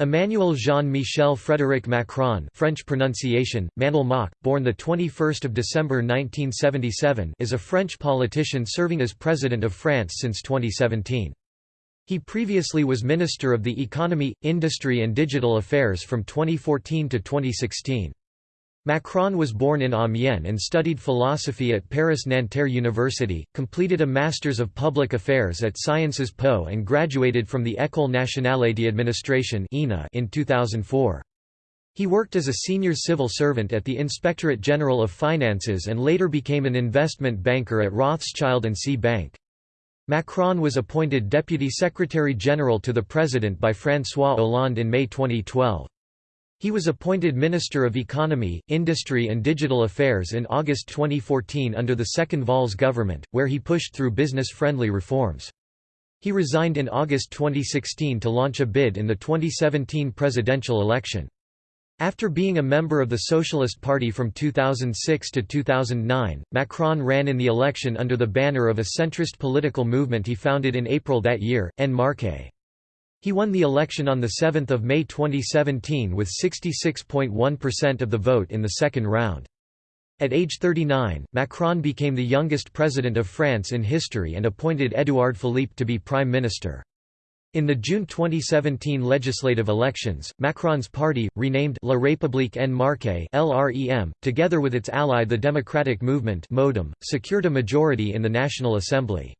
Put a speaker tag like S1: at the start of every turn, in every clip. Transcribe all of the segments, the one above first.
S1: Emmanuel Jean-Michel Frédéric Macron French pronunciation, Manel Mach, born 21 December 1977 is a French politician serving as President of France since 2017. He previously was Minister of the Economy, Industry and Digital Affairs from 2014 to 2016. Macron was born in Amiens and studied philosophy at Paris Nanterre University, completed a Masters of Public Affairs at Sciences Po and graduated from the École nationale d'administration in 2004. He worked as a senior civil servant at the Inspectorate General of Finances and later became an investment banker at Rothschild & C Bank. Macron was appointed Deputy Secretary General to the President by François Hollande in May 2012. He was appointed Minister of Economy, Industry and Digital Affairs in August 2014 under the second Valls government, where he pushed through business-friendly reforms. He resigned in August 2016 to launch a bid in the 2017 presidential election. After being a member of the Socialist Party from 2006 to 2009, Macron ran in the election under the banner of a centrist political movement he founded in April that year, En Marche. He won the election on 7 May 2017 with 66.1% of the vote in the second round. At age 39, Macron became the youngest president of France in history and appointed Édouard Philippe to be prime minister. In the June 2017 legislative elections, Macron's party, renamed La République en Marche (LREM), together with its ally the Democratic Movement (MoDem), secured a majority in the National Assembly.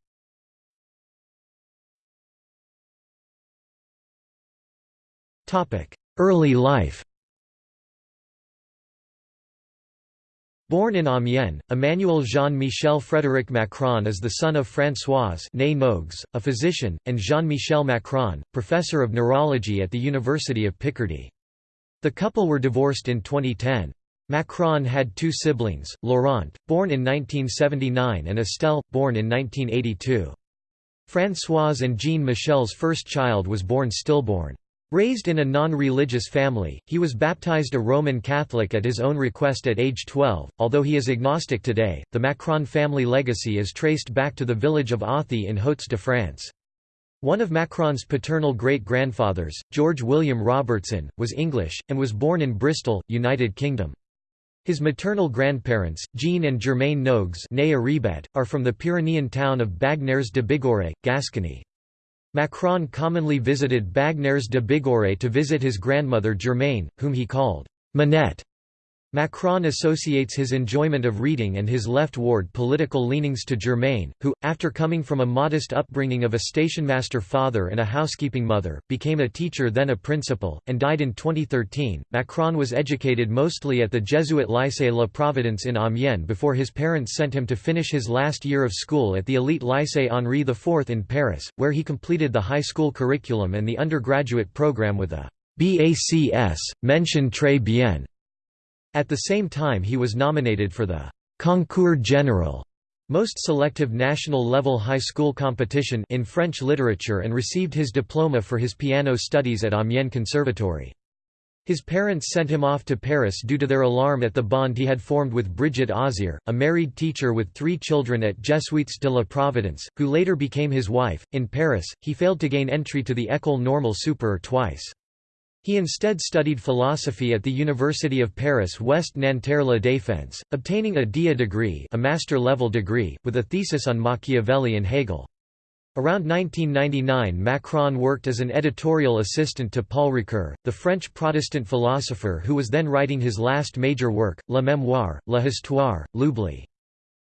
S1: Early life Born in Amiens, Emmanuel Jean-Michel Frédéric Macron is the son of Françoise a physician, and Jean-Michel Macron, professor of neurology at the University of Picardy. The couple were divorced in 2010. Macron had two siblings, Laurent, born in 1979 and Estelle, born in 1982. Françoise and Jean Michel's first child was born stillborn. Raised in a non-religious family, he was baptized a Roman Catholic at his own request at age 12. Although he is agnostic today, the Macron family legacy is traced back to the village of Authie in Hauts-de-France. One of Macron's paternal great-grandfathers, George William Robertson, was English, and was born in Bristol, United Kingdom. His maternal grandparents, Jean and Germaine Nogues are from the Pyrenean town of Bagnères de Bigorre, Gascony. Macron commonly visited Bagnères de Bigorre to visit his grandmother Germaine, whom he called Manette. Macron associates his enjoyment of reading and his left-ward political leanings to Germaine, who, after coming from a modest upbringing of a stationmaster father and a housekeeping mother, became a teacher then a principal, and died in 2013. Macron was educated mostly at the Jesuit Lycée La Providence in Amiens before his parents sent him to finish his last year of school at the elite Lycée Henri IV in Paris, where he completed the high school curriculum and the undergraduate program with a Bac S, mention très bien. At the same time he was nominated for the «Concours General» most selective national-level high school competition in French literature and received his diploma for his piano studies at Amiens Conservatory. His parents sent him off to Paris due to their alarm at the bond he had formed with Brigitte Auzière, a married teacher with three children at Jesuites de la Providence, who later became his wife. In Paris, he failed to gain entry to the École Normale Supérieure twice. He instead studied philosophy at the University of Paris West Nanterre La Défense, obtaining a DEA degree a master-level degree, with a thesis on Machiavelli and Hegel. Around 1999 Macron worked as an editorial assistant to Paul Ricoeur, the French Protestant philosopher who was then writing his last major work, La Mémoire, La Histoire, l'Oubli.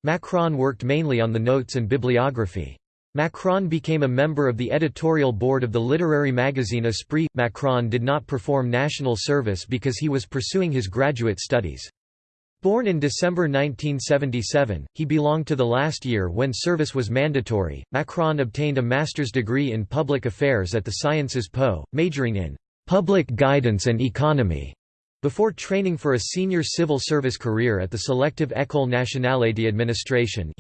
S1: Macron worked mainly on the notes and bibliography. Macron became a member of the editorial board of the literary magazine Esprit. Macron did not perform national service because he was pursuing his graduate studies. Born in December 1977, he belonged to the last year when service was mandatory. Macron obtained a master's degree in public affairs at the Sciences Po, majoring in public guidance and economy. Before training for a senior civil service career at the selective École nationale d'administration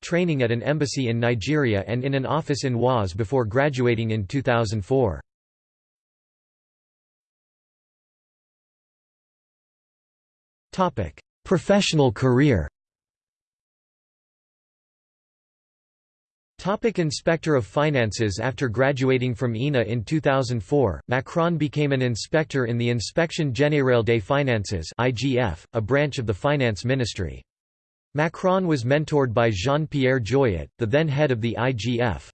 S1: training at an embassy in Nigeria and in an office in Oise before graduating in 2004. Professional career Topic Inspector of Finances After graduating from ENA in 2004, Macron became an inspector in the Inspection Générale des Finances (IGF), a branch of the Finance Ministry. Macron was mentored by Jean-Pierre Jouyet, the then head of the IGF.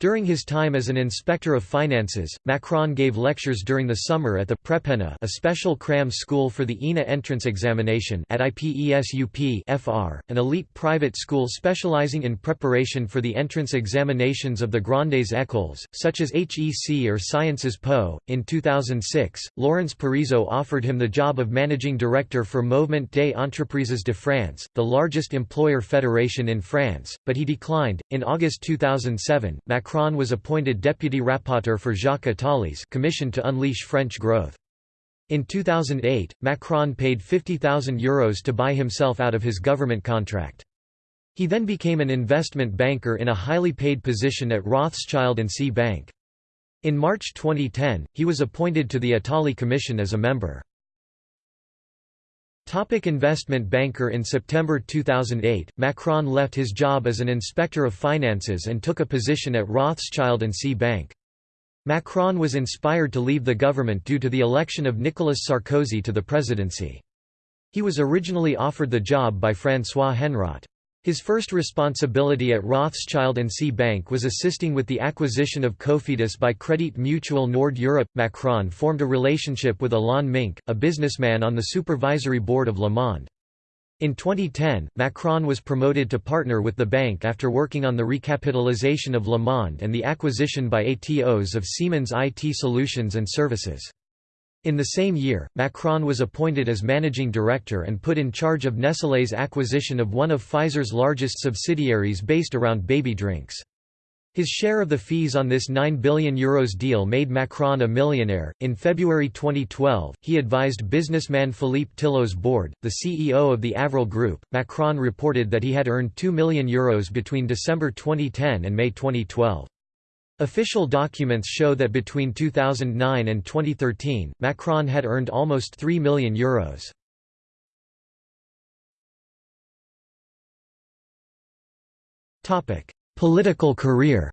S1: During his time as an inspector of finances, Macron gave lectures during the summer at the Prepena a special cram school for the ENA entrance examination at IPESUP FR, an elite private school specializing in preparation for the entrance examinations of the Grandes Écoles, such as HEC or Sciences Po. In 2006, Laurence Parisot offered him the job of managing director for Mouvement des Entreprises de France, the largest employer federation in France, but he declined. In August 2007, Macron Macron was appointed deputy rapporteur for Jacques Attali's commission to unleash French growth. In 2008, Macron paid €50,000 Euros to buy himself out of his government contract. He then became an investment banker in a highly paid position at Rothschild & C Bank. In March 2010, he was appointed to the Attali Commission as a member. Topic investment banker In September 2008, Macron left his job as an inspector of finances and took a position at Rothschild & C Bank. Macron was inspired to leave the government due to the election of Nicolas Sarkozy to the presidency. He was originally offered the job by François Henrot. His first responsibility at Rothschild & C Bank was assisting with the acquisition of Cofidis by Credit Mutuel Nord Europe. Macron formed a relationship with Alain Minc, a businessman on the supervisory board of Le Monde. In 2010, Macron was promoted to partner with the bank after working on the recapitalization of Le Monde and the acquisition by Atos of Siemens IT Solutions and Services. In the same year, Macron was appointed as managing director and put in charge of Nestlé's acquisition of one of Pfizer's largest subsidiaries based around baby drinks. His share of the fees on this €9 billion Euros deal made Macron a millionaire. In February 2012, he advised businessman Philippe Tillous-Borde, the CEO of the Avril Group. Macron reported that he had earned €2 million Euros between December 2010 and May 2012. Official documents show that between 2009 and 2013, Macron had earned almost €3 million. Euros. Political career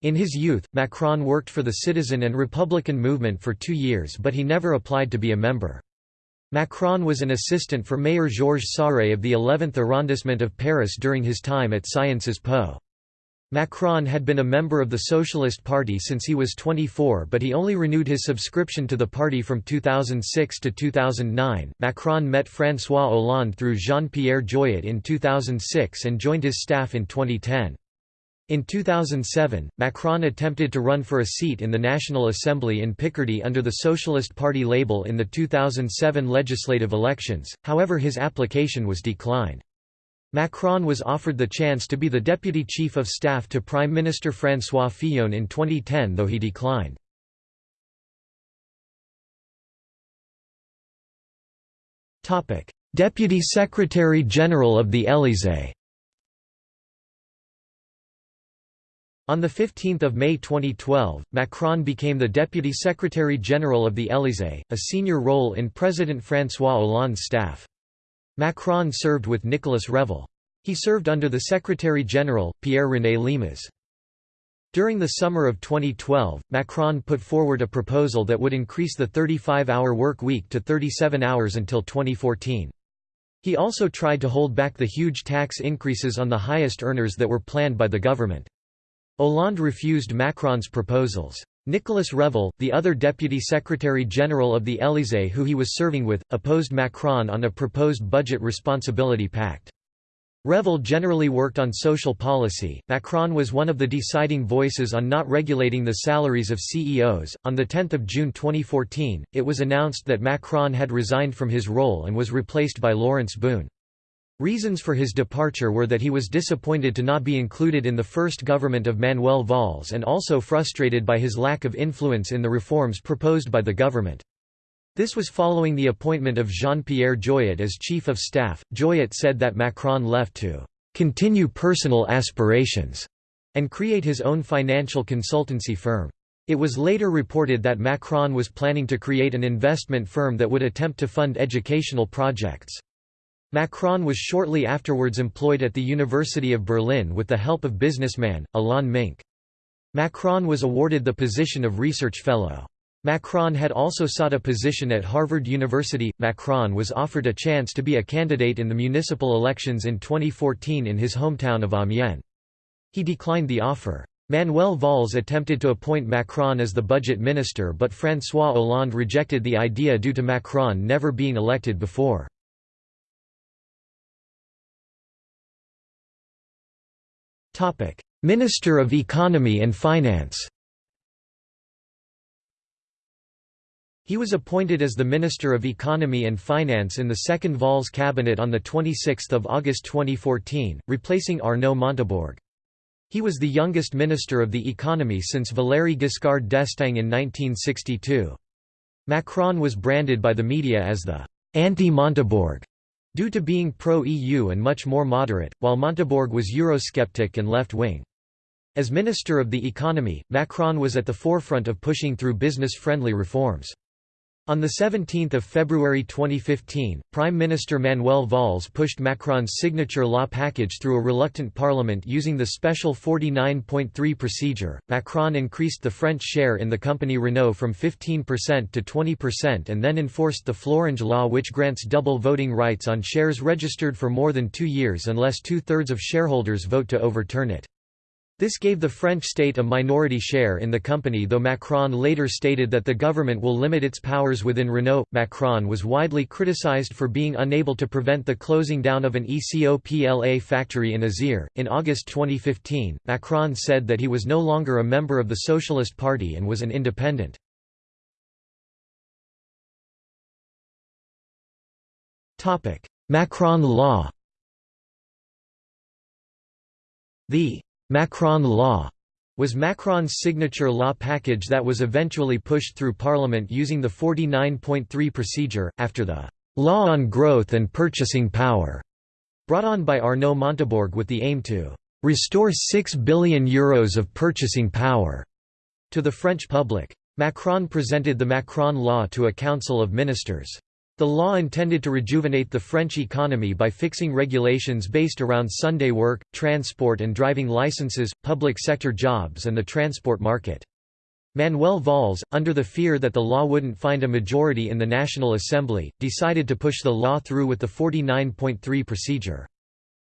S1: In his youth, Macron worked for the Citizen and Republican movement for two years but he never applied to be a member. Macron was an assistant for Mayor Georges Sarre of the 11th arrondissement of Paris during his time at Sciences Po. Macron had been a member of the Socialist Party since he was 24 but he only renewed his subscription to the party from 2006 to 2009. Macron met François Hollande through Jean-Pierre Jouyet in 2006 and joined his staff in 2010. In 2007, Macron attempted to run for a seat in the National Assembly in Picardy under the Socialist Party label in the 2007 legislative elections, however his application was declined. Macron was offered the chance to be the deputy chief of staff to Prime Minister François Fillon in 2010 though he declined. Deputy Secretary General of the Élysée On 15 May 2012, Macron became the Deputy Secretary-General of the Élysée, a senior role in President François Hollande's staff. Macron served with Nicolas Revel. He served under the Secretary-General, Pierre-René Lemas. During the summer of 2012, Macron put forward a proposal that would increase the 35-hour work week to 37 hours until 2014. He also tried to hold back the huge tax increases on the highest earners that were planned by the government. Hollande refused Macron's proposals. Nicolas Revel, the other deputy secretary-general of the Élysée who he was serving with, opposed Macron on a proposed budget responsibility pact. Revel generally worked on social policy. Macron was one of the deciding voices on not regulating the salaries of CEOs. On the 10th of June 2014, it was announced that Macron had resigned from his role and was replaced by Laurence Boone. Reasons for his departure were that he was disappointed to not be included in the first government of Manuel Valls and also frustrated by his lack of influence in the reforms proposed by the government. This was following the appointment of Jean-Pierre Jouyet as chief of staff. Jouyet said that Macron left to continue personal aspirations and create his own financial consultancy firm. It was later reported that Macron was planning to create an investment firm that would attempt to fund educational projects. Macron was shortly afterwards employed at the University of Berlin with the help of businessman, Alain Minc. Macron was awarded the position of research fellow. Macron had also sought a position at Harvard University. Macron was offered a chance to be a candidate in the municipal elections in 2014 in his hometown of Amiens. He declined the offer. Manuel Valls attempted to appoint Macron as the budget minister but François Hollande rejected the idea due to Macron never being elected before. Minister of Economy and Finance He was appointed as the Minister of Economy and Finance in the second Valls cabinet on 26 August 2014, replacing Arnaud Montebourg. He was the youngest Minister of the Economy since Valéry Giscard d'Estaing in 1962. Macron was branded by the media as the «anti-Montebourg» due to being pro-EU and much more moderate, while Montebourg was Eurosceptic and left-wing. As Minister of the Economy, Macron was at the forefront of pushing through business-friendly reforms. On 17 February 2015, Prime Minister Manuel Valls pushed Macron's signature law package through a reluctant parliament using the special 49.3 procedure. Macron increased the French share in the company Renault from 15% to 20% and then enforced the Florange law which grants double voting rights on shares registered for more than two years unless two-thirds of shareholders vote to overturn it. This gave the French state a minority share in the company though Macron later stated that the government will limit its powers within Renault. Macron was widely criticized for being unable to prevent the closing down of an ECOPLA factory in Isère. In August 2015, Macron said that he was no longer a member of the Socialist Party and was an independent. Macron law The Macron Law was Macron's signature law package that was eventually pushed through Parliament using the 49.3 procedure, after the «law on growth and purchasing power» brought on by Arnaud Montebourg with the aim to «restore 6 billion euros of purchasing power» to the French public. Macron presented the Macron Law to a council of ministers. The law intended to rejuvenate the French economy by fixing regulations based around Sunday work, transport and driving licenses, public sector jobs and the transport market. Manuel Valls, under the fear that the law wouldn't find a majority in the National Assembly, decided to push the law through with the 49.3 procedure.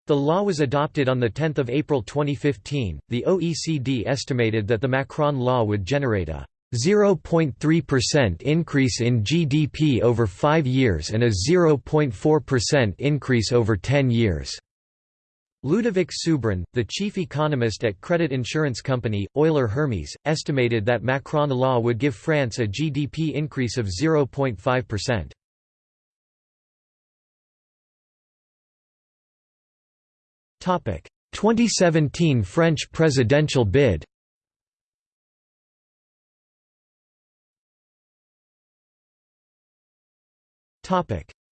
S1: The law was adopted on 10 April 2015. The OECD estimated that the Macron law would generate a 0.3% increase in GDP over 5 years and a 0.4% increase over 10 years. Ludovic Subran, the chief economist at credit insurance company, Euler Hermes, estimated that Macron law would give France a GDP increase of 0.5%. Topic: 2017 French presidential bid.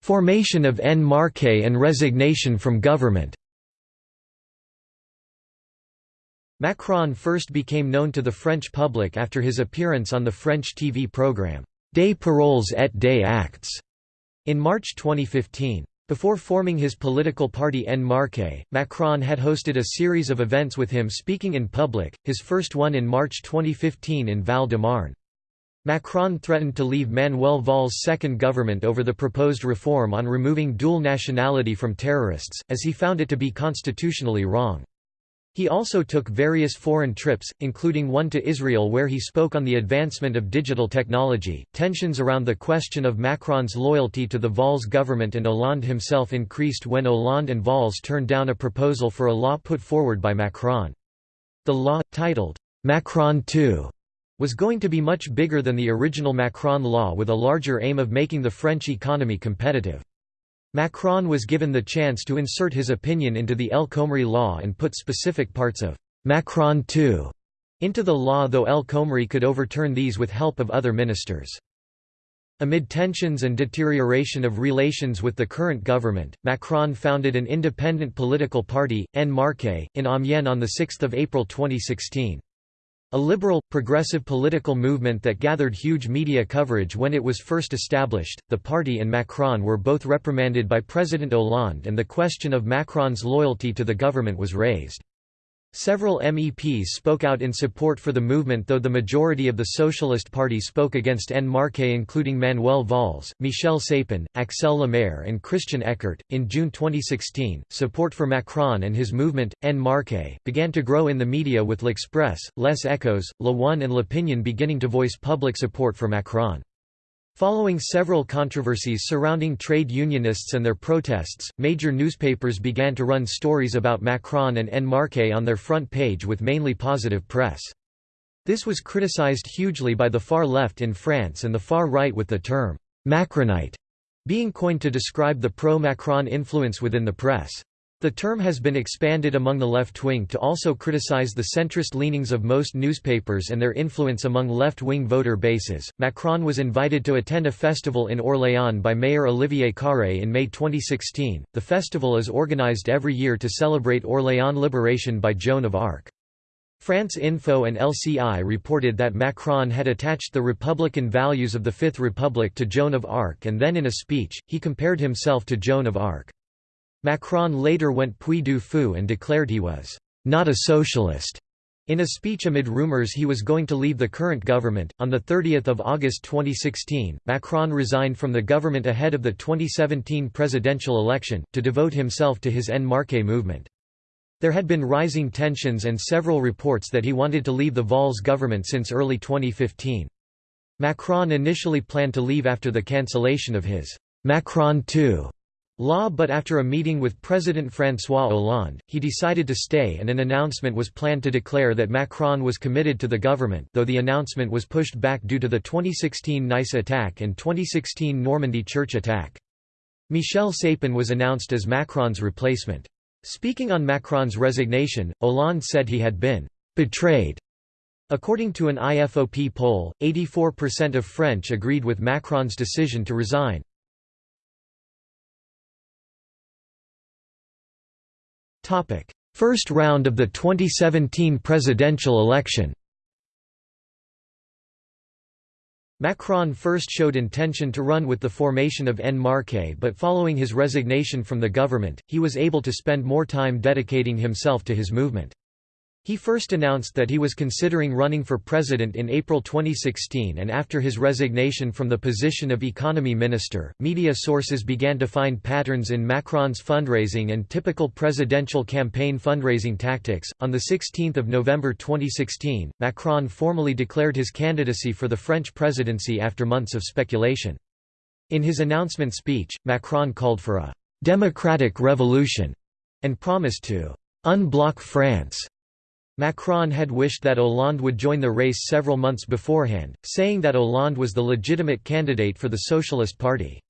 S1: Formation of En Marche and resignation from government Macron first became known to the French public after his appearance on the French TV programme, Des Paroles et des Actes, in March 2015. Before forming his political party En Marche, Macron had hosted a series of events with him speaking in public, his first one in March 2015 in Val-de-Marne. Macron threatened to leave Manuel Valls' second government over the proposed reform on removing dual nationality from terrorists, as he found it to be constitutionally wrong. He also took various foreign trips, including one to Israel where he spoke on the advancement of digital technology. Tensions around the question of Macron's loyalty to the Valls government and Hollande himself increased when Hollande and Valls turned down a proposal for a law put forward by Macron. The law, titled Macron II, was going to be much bigger than the original Macron law with a larger aim of making the French economy competitive. Macron was given the chance to insert his opinion into the El Khomri law and put specific parts of Macron II into the law though El Khomri could overturn these with help of other ministers. Amid tensions and deterioration of relations with the current government, Macron founded an independent political party, En Marche, in Amiens on 6 April 2016. A liberal, progressive political movement that gathered huge media coverage when it was first established, the party and Macron were both reprimanded by President Hollande and the question of Macron's loyalty to the government was raised. Several MEPs spoke out in support for the movement though the majority of the Socialist Party spoke against En Marche including Manuel Valls, Michel Sapin, Axelle Lemaire and Christian Eckert. In June 2016, support for Macron and his movement, En Marche, began to grow in the media with L'Express, Les Echos, Le One and L'Opinion beginning to voice public support for Macron. Following several controversies surrounding trade unionists and their protests, major newspapers began to run stories about Macron and En Marche on their front page with mainly positive press. This was criticized hugely by the far left in France and the far right with the term «Macronite» being coined to describe the pro-Macron influence within the press. The term has been expanded among the left wing to also criticize the centrist leanings of most newspapers and their influence among left wing voter bases. Macron was invited to attend a festival in Orléans by Mayor Olivier Carré in May 2016. The festival is organized every year to celebrate Orléans liberation by Joan of Arc. France Info and LCI reported that Macron had attached the republican values of the Fifth Republic to Joan of Arc and then in a speech, he compared himself to Joan of Arc. Macron later went Puy du Fou and declared he was not a socialist. In a speech amid rumors he was going to leave the current government, on 30 August 2016, Macron resigned from the government ahead of the 2017 presidential election, to devote himself to his En Marche movement. There had been rising tensions and several reports that he wanted to leave the Valls government since early 2015. Macron initially planned to leave after the cancellation of his Macron II Law but after a meeting with President François Hollande, he decided to stay and an announcement was planned to declare that Macron was committed to the government though the announcement was pushed back due to the 2016 Nice attack and 2016 Normandy church attack. Michel Sapin was announced as Macron's replacement. Speaking on Macron's resignation, Hollande said he had been «betrayed». According to an IFOP poll, 84% of French agreed with Macron's decision to resign. First round of the 2017 presidential election Macron first showed intention to run with the formation of En Marche but following his resignation from the government, he was able to spend more time dedicating himself to his movement. He first announced that he was considering running for president in April 2016 and after his resignation from the position of economy minister, media sources began to find patterns in Macron's fundraising and typical presidential campaign fundraising tactics. On the 16th of November 2016, Macron formally declared his candidacy for the French presidency after months of speculation. In his announcement speech, Macron called for a democratic revolution and promised to unblock France Macron had wished that Hollande would join the race several months beforehand, saying that Hollande was the legitimate candidate for the Socialist Party.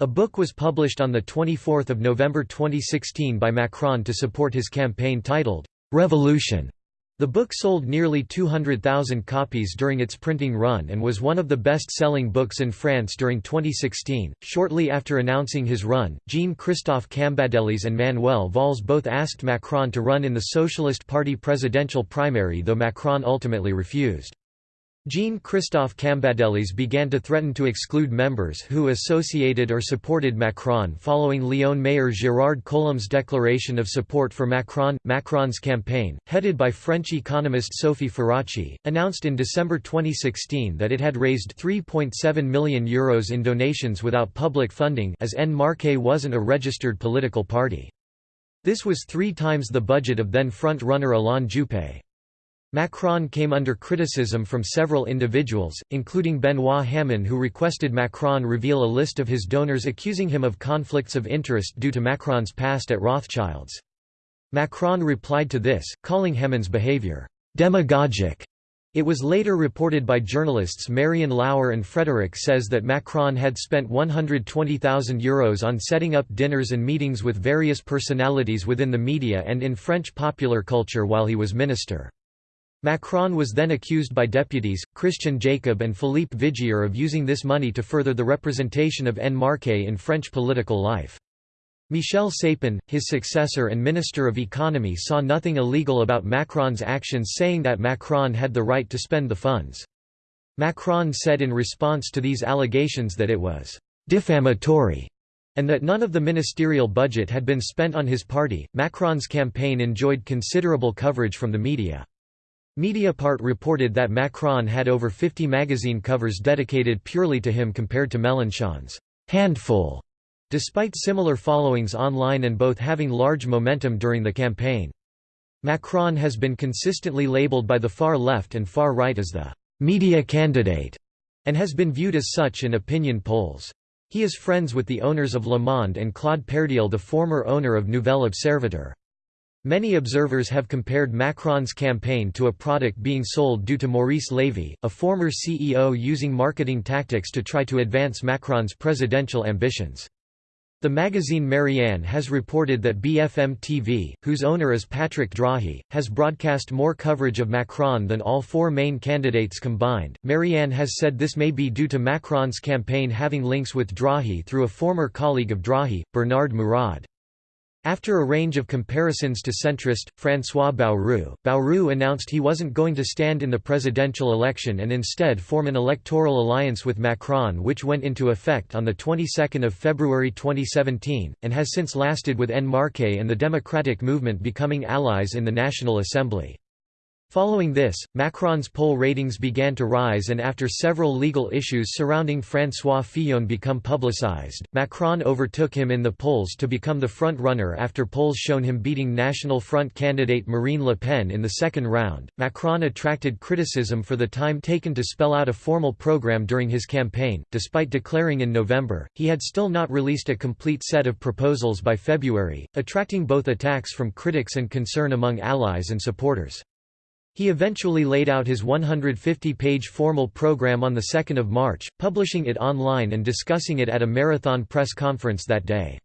S1: A book was published on 24 November 2016 by Macron to support his campaign titled, "'Revolution' The book sold nearly 200,000 copies during its printing run and was one of the best-selling books in France during 2016. Shortly after announcing his run, Jean-Christophe Cambadélis and Manuel Valls both asked Macron to run in the Socialist Party presidential primary though Macron ultimately refused. Jean-Christophe Cambadélis began to threaten to exclude members who associated or supported Macron following Lyon Mayor Gérard Collomb's declaration of support for Macron. Macron's campaign, headed by French economist Sophie Ferracci, announced in December 2016 that it had raised €3.7 million Euros in donations without public funding as En Marche wasn't a registered political party. This was three times the budget of then front-runner Alain Juppé. Macron came under criticism from several individuals, including Benoît Hamon who requested Macron reveal a list of his donors accusing him of conflicts of interest due to Macron's past at Rothschilds. Macron replied to this, calling Hamon's behavior, "...demagogic." It was later reported by journalists Marion L'Hour and Frédéric Says that Macron had spent €120,000 Euros on setting up dinners and meetings with various personalities within the media and in French popular culture while he was minister. Macron was then accused by deputies, Christian Jacob and Philippe Vigier of using this money to further the representation of En Marche in French political life. Michel Sapin, his successor and Minister of Economy saw nothing illegal about Macron's actions saying that Macron had the right to spend the funds. Macron said in response to these allegations that it was «defamatory» and that none of the ministerial budget had been spent on his party. Macron's campaign enjoyed considerable coverage from the media. Mediapart reported that Macron had over 50 magazine covers dedicated purely to him compared to Mélenchon's handful despite similar followings online and both having large momentum during the campaign. Macron has been consistently labeled by the far left and far right as the «media candidate» and has been viewed as such in opinion polls. He is friends with the owners of Le Monde and Claude Perdriel the former owner of Nouvel Observateur. Many observers have compared Macron's campaign to a product being sold due to Maurice Lévy, a former CEO using marketing tactics to try to advance Macron's presidential ambitions. The magazine Marianne has reported that BFM TV, whose owner is Patrick Drahi, has broadcast more coverage of Macron than all four main candidates combined. Marianne has said this may be due to Macron's campaign having links with Drahi through a former colleague of Drahi, Bernard Mourad. After a range of comparisons to centrist, François Bayrou, Bayrou announced he wasn't going to stand in the presidential election and instead form an electoral alliance with Macron which went into effect on the 22nd of February 2017, and has since lasted with En Marche and the Democratic Movement becoming allies in the National Assembly. Following this, Macron's poll ratings began to rise and after several legal issues surrounding François Fillon become publicized, Macron overtook him in the polls to become the front-runner after polls shown him beating National Front candidate Marine Le Pen in the second round. Macron attracted criticism for the time taken to spell out a formal program during his campaign, despite declaring in November, he had still not released a complete set of proposals by February, attracting both attacks from critics and concern among allies and supporters. He eventually laid out his 150-page formal program on 2 March, publishing it online and discussing it at a marathon press conference that day.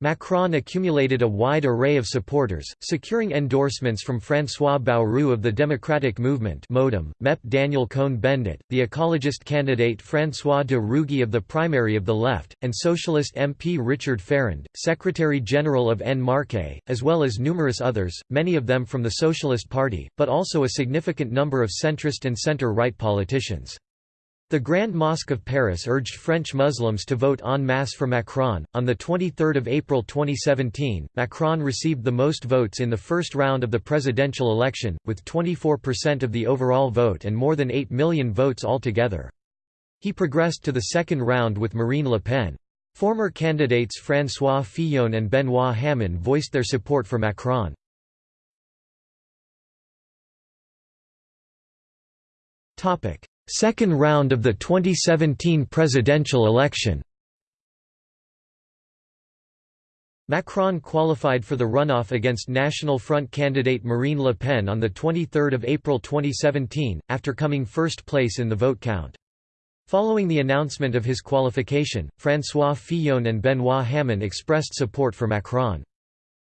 S1: Macron accumulated a wide array of supporters, securing endorsements from François Bayrou of the Democratic Movement MODEM, MEP Daniel Cohn-Bendit, the ecologist candidate François de Rugy of the primary of the left, and socialist MP Richard Ferrand, Secretary-General of En Marche, as well as numerous others, many of them from the Socialist Party, but also a significant number of centrist and centre-right politicians. The Grand Mosque of Paris urged French Muslims to vote en masse for Macron. On the 23rd of April 2017, Macron received the most votes in the first round of the presidential election, with 24% of the overall vote and more than 8 million votes altogether. He progressed to the second round with Marine Le Pen. Former candidates François Fillon and Benoît Hamon voiced their support for Macron. Topic: Second round of the 2017 presidential election Macron qualified for the runoff against National Front candidate Marine Le Pen on 23 April 2017, after coming first place in the vote count. Following the announcement of his qualification, François Fillon and Benoît Hamon expressed support for Macron.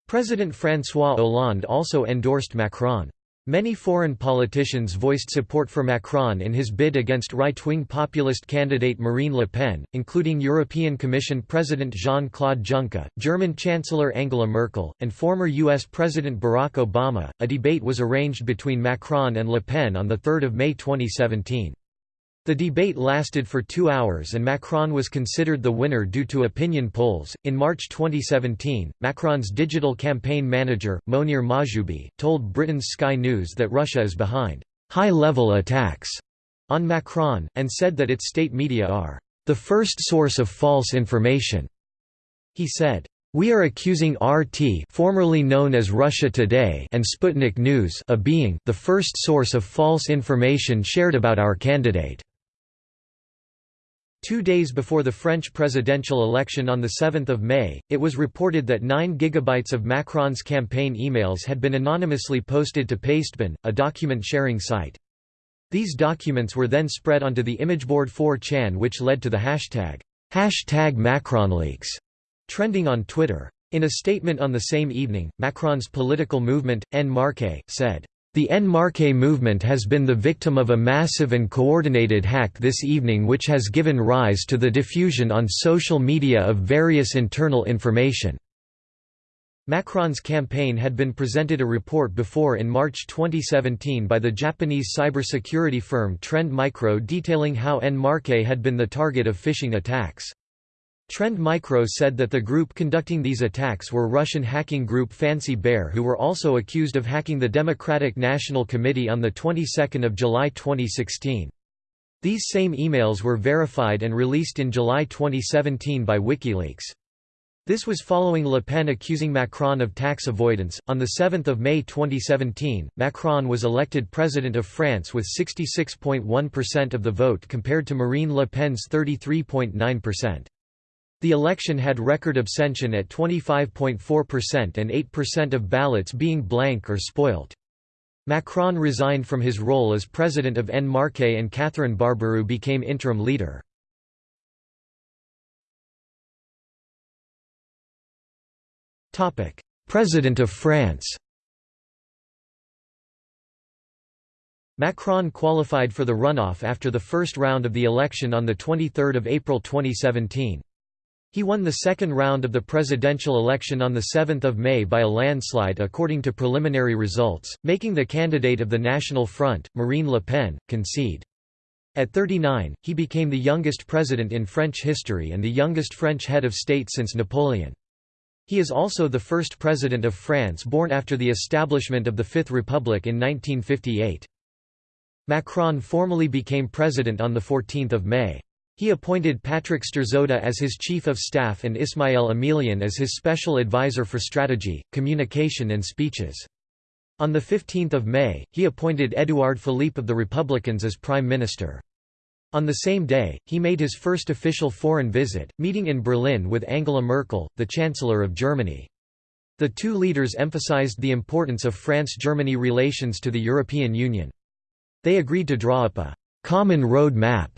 S1: President François Hollande also endorsed Macron. Many foreign politicians voiced support for Macron in his bid against right-wing populist candidate Marine Le Pen, including European Commission President Jean-Claude Juncker, German Chancellor Angela Merkel, and former U.S. President Barack Obama. A debate was arranged between Macron and Le Pen on 3 May 2017. The debate lasted for two hours and Macron was considered the winner due to opinion polls. In March 2017, Macron's digital campaign manager, Mounir Mahjoubi, told Britain's Sky News that Russia is behind high level attacks on Macron, and said that its state media are the first source of false information. He said, we are accusing RT formerly known as Russia Today and Sputnik News of being the first source of false information shared about our candidate. Two days before the French presidential election on 7 May, it was reported that 9 gigabytes of Macron's campaign emails had been anonymously posted to Pastebin, a document-sharing site. These documents were then spread onto the imageboard 4chan which led to the hashtag, hashtag MacronLeaks, trending on Twitter. In a statement on the same evening, Macron's political movement, En Marche, said, The En Marche movement has been the victim of a massive and coordinated hack this evening which has given rise to the diffusion on social media of various internal information. Macron's campaign had been presented a report before in March 2017 by the Japanese cybersecurity firm Trend Micro detailing how En Marche had been the target of phishing attacks. Trend Micro said that the group conducting these attacks were Russian hacking group Fancy Bear who were also accused of hacking the Democratic National Committee on the 22nd of July 2016. These same emails were verified and released in July 2017 by WikiLeaks. This was following Le Pen accusing Macron of tax avoidance. On the 7th of May 2017, Macron was elected president of France with 66.1% of the vote compared to Marine Le Pen's 33.9%. The election had record abstention at 25.4% and 8% of ballots being blank or spoilt. Macron resigned from his role as president of En Marche and Catherine Barbaroux became interim leader. President of France Macron qualified for the runoff after the first round of the election on 23 April 2017. He won the second round of the presidential election on 7 May by a landslide according to preliminary results, making the candidate of the National Front, Marine Le Pen, concede. At 39, he became the youngest president in French history and the youngest French head of state since Napoleon. He is also the first president of France born after the establishment of the Fifth Republic in 1958. Macron formally became president on 14 May. He appointed Patrick Strzoda as his chief of staff and Ismaël Emelien as his special advisor for strategy, communication and speeches. On 15 May, he appointed Édouard Philippe of the Republicans as prime minister. On the same day, he made his first official foreign visit, meeting in Berlin with Angela Merkel, the Chancellor of Germany. The two leaders emphasized the importance of France-Germany relations to the European Union. They agreed to draw up a «common road map»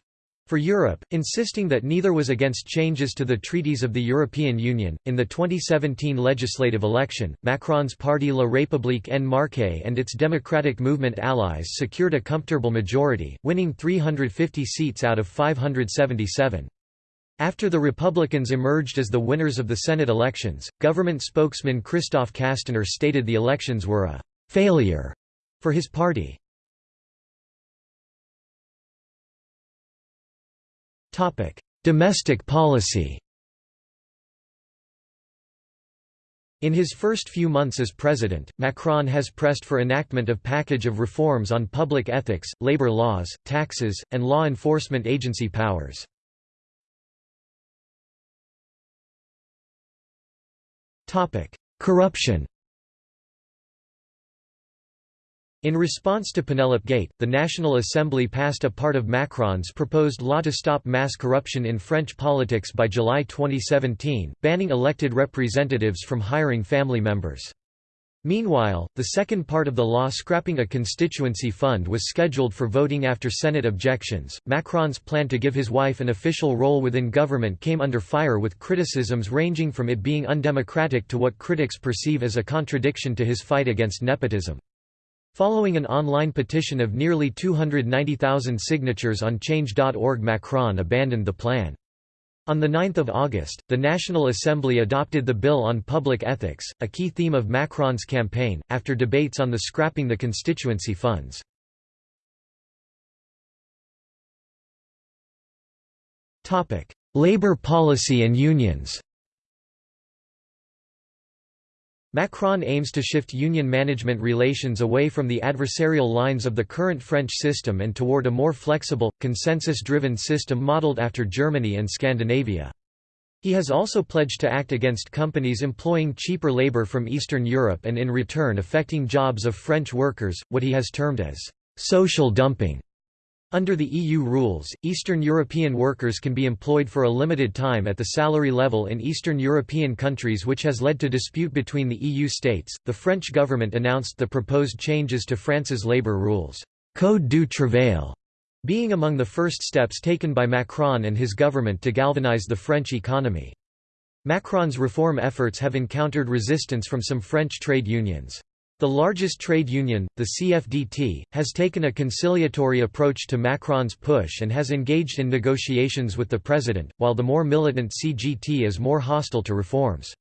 S1: for Europe, insisting that neither was against changes to the treaties of the European Union. In the 2017 legislative election, Macron's party La République En Marche and its democratic movement allies secured a comfortable majority, winning 350 seats out of 577. After the Republicans emerged as the winners of the Senate elections, government spokesman Christophe Castaner stated the elections were a failure for his party. Domestic policy. In his first few months as president, Macron has pressed for enactment of package of reforms on public ethics, labor laws, taxes, and law enforcement agency powers. Corruption In response to Penelope Gate, the National Assembly passed a part of Macron's proposed law to stop mass corruption in French politics by July 2017, banning elected representatives from hiring family members. Meanwhile, the second part of the law scrapping a constituency fund was scheduled for voting after Senate objections. Macron's plan to give his wife an official role within government came under fire with criticisms ranging from it being undemocratic to what critics perceive as a contradiction to his fight against nepotism. Following an online petition of nearly 290,000 signatures on Change.org Macron abandoned the plan. On 9 August, the National Assembly adopted the Bill on Public Ethics, a key theme of Macron's campaign, after debates on the scrapping the constituency funds. Labour policy and unions Macron aims to shift union management relations away from the adversarial lines of the current French system and toward a more flexible, consensus-driven system modelled after Germany and Scandinavia. He has also pledged to act against companies employing cheaper labour from Eastern Europe and in return affecting jobs of French workers, what he has termed as social dumping. Under the EU rules, Eastern European workers can be employed for a limited time at the salary level in Eastern European countries, which has led to dispute between the EU states. The French government announced the proposed changes to France's labour rules, Code du Travail, being among the first steps taken by Macron and his government to galvanize the French economy. Macron's reform efforts have encountered resistance from some French trade unions. The largest trade union, the CFDT, has taken a conciliatory approach to Macron's push and has engaged in negotiations with the president, while the more militant CGT is more hostile to reforms.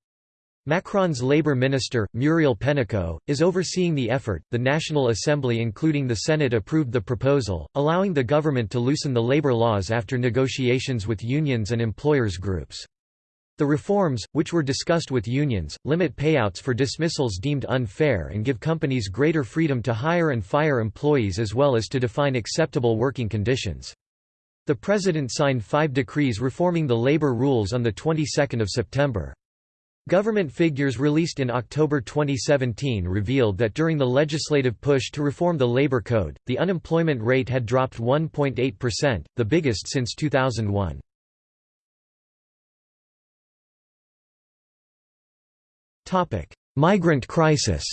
S1: Macron's labor minister, Muriel Pénicaud, is overseeing the effort. The National Assembly, including the Senate, approved the proposal, allowing the government to loosen the labor laws after negotiations with unions and employers' groups. The reforms, which were discussed with unions, limit payouts for dismissals deemed unfair and give companies greater freedom to hire and fire employees as well as to define acceptable working conditions. The President signed five decrees reforming the labor rules on the 22nd of September. Government figures released in October 2017 revealed that during the legislative push to reform the labor code, the unemployment rate had dropped 1.8%, the biggest since 2001. Migrant crisis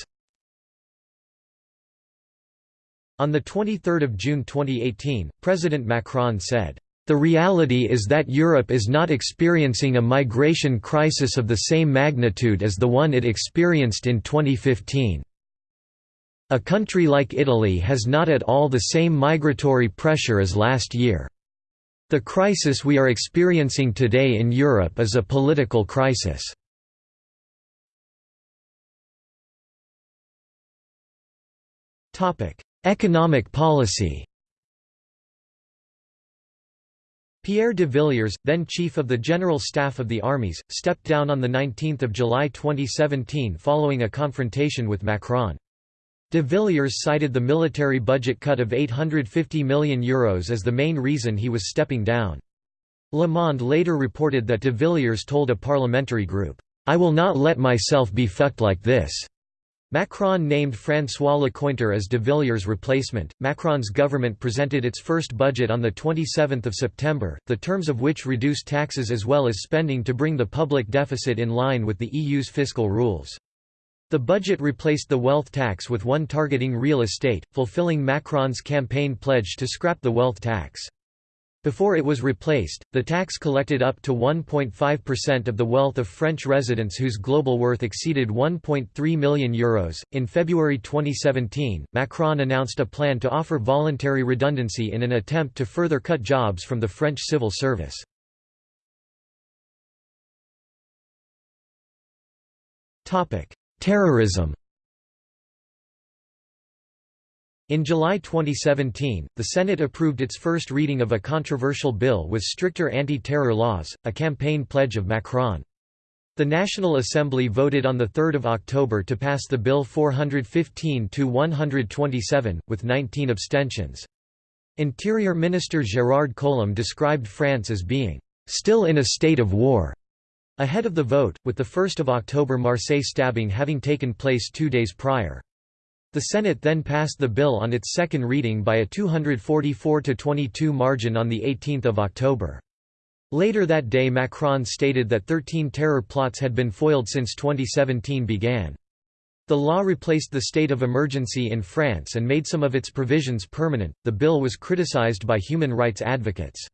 S1: On 23 June 2018, President Macron said, "...the reality is that Europe is not experiencing a migration crisis of the same magnitude as the one it experienced in 2015. A country like Italy has not at all the same migratory pressure as last year. The crisis we are experiencing today in Europe is a political crisis." Economic policy Pierre de Villiers, then Chief of the General Staff of the Armies, stepped down on 19 July 2017 following a confrontation with Macron. De Villiers cited the military budget cut of €850 million Euros as the main reason he was stepping down. Le Monde later reported that de Villiers told a parliamentary group, "'I will not let myself be fucked like this'". Macron named François Lecointre as de Villiers' replacement. Macron's government presented its first budget on 27 September, the terms of which reduced taxes as well as spending to bring the public deficit in line with the EU's fiscal rules. The budget replaced the wealth tax with one targeting real estate, fulfilling Macron's campaign pledge to scrap the wealth tax. Before it was replaced, the tax collected up to 1.5% of the wealth of French residents whose global worth exceeded 1.3 million euros. In February 2017, Macron announced a plan to offer voluntary redundancy in an attempt to further cut jobs from the French civil service. Topic: Terrorism In July 2017, the Senate approved its first reading of a controversial bill with stricter anti-terror laws, a campaign pledge of Macron. The National Assembly voted on 3 October to pass the bill 415-127, with 19 abstentions. Interior Minister Gérard Collomb described France as being, "...still in a state of war." Ahead of the vote, with the 1 October Marseille stabbing having taken place two days prior. The Senate then passed the bill on its second reading by a 244–22 margin on 18 October. Later that day Macron stated that 13 terror plots had been foiled since 2017 began. The law replaced the state of emergency in France and made some of its provisions permanent. The bill was criticized by human rights advocates.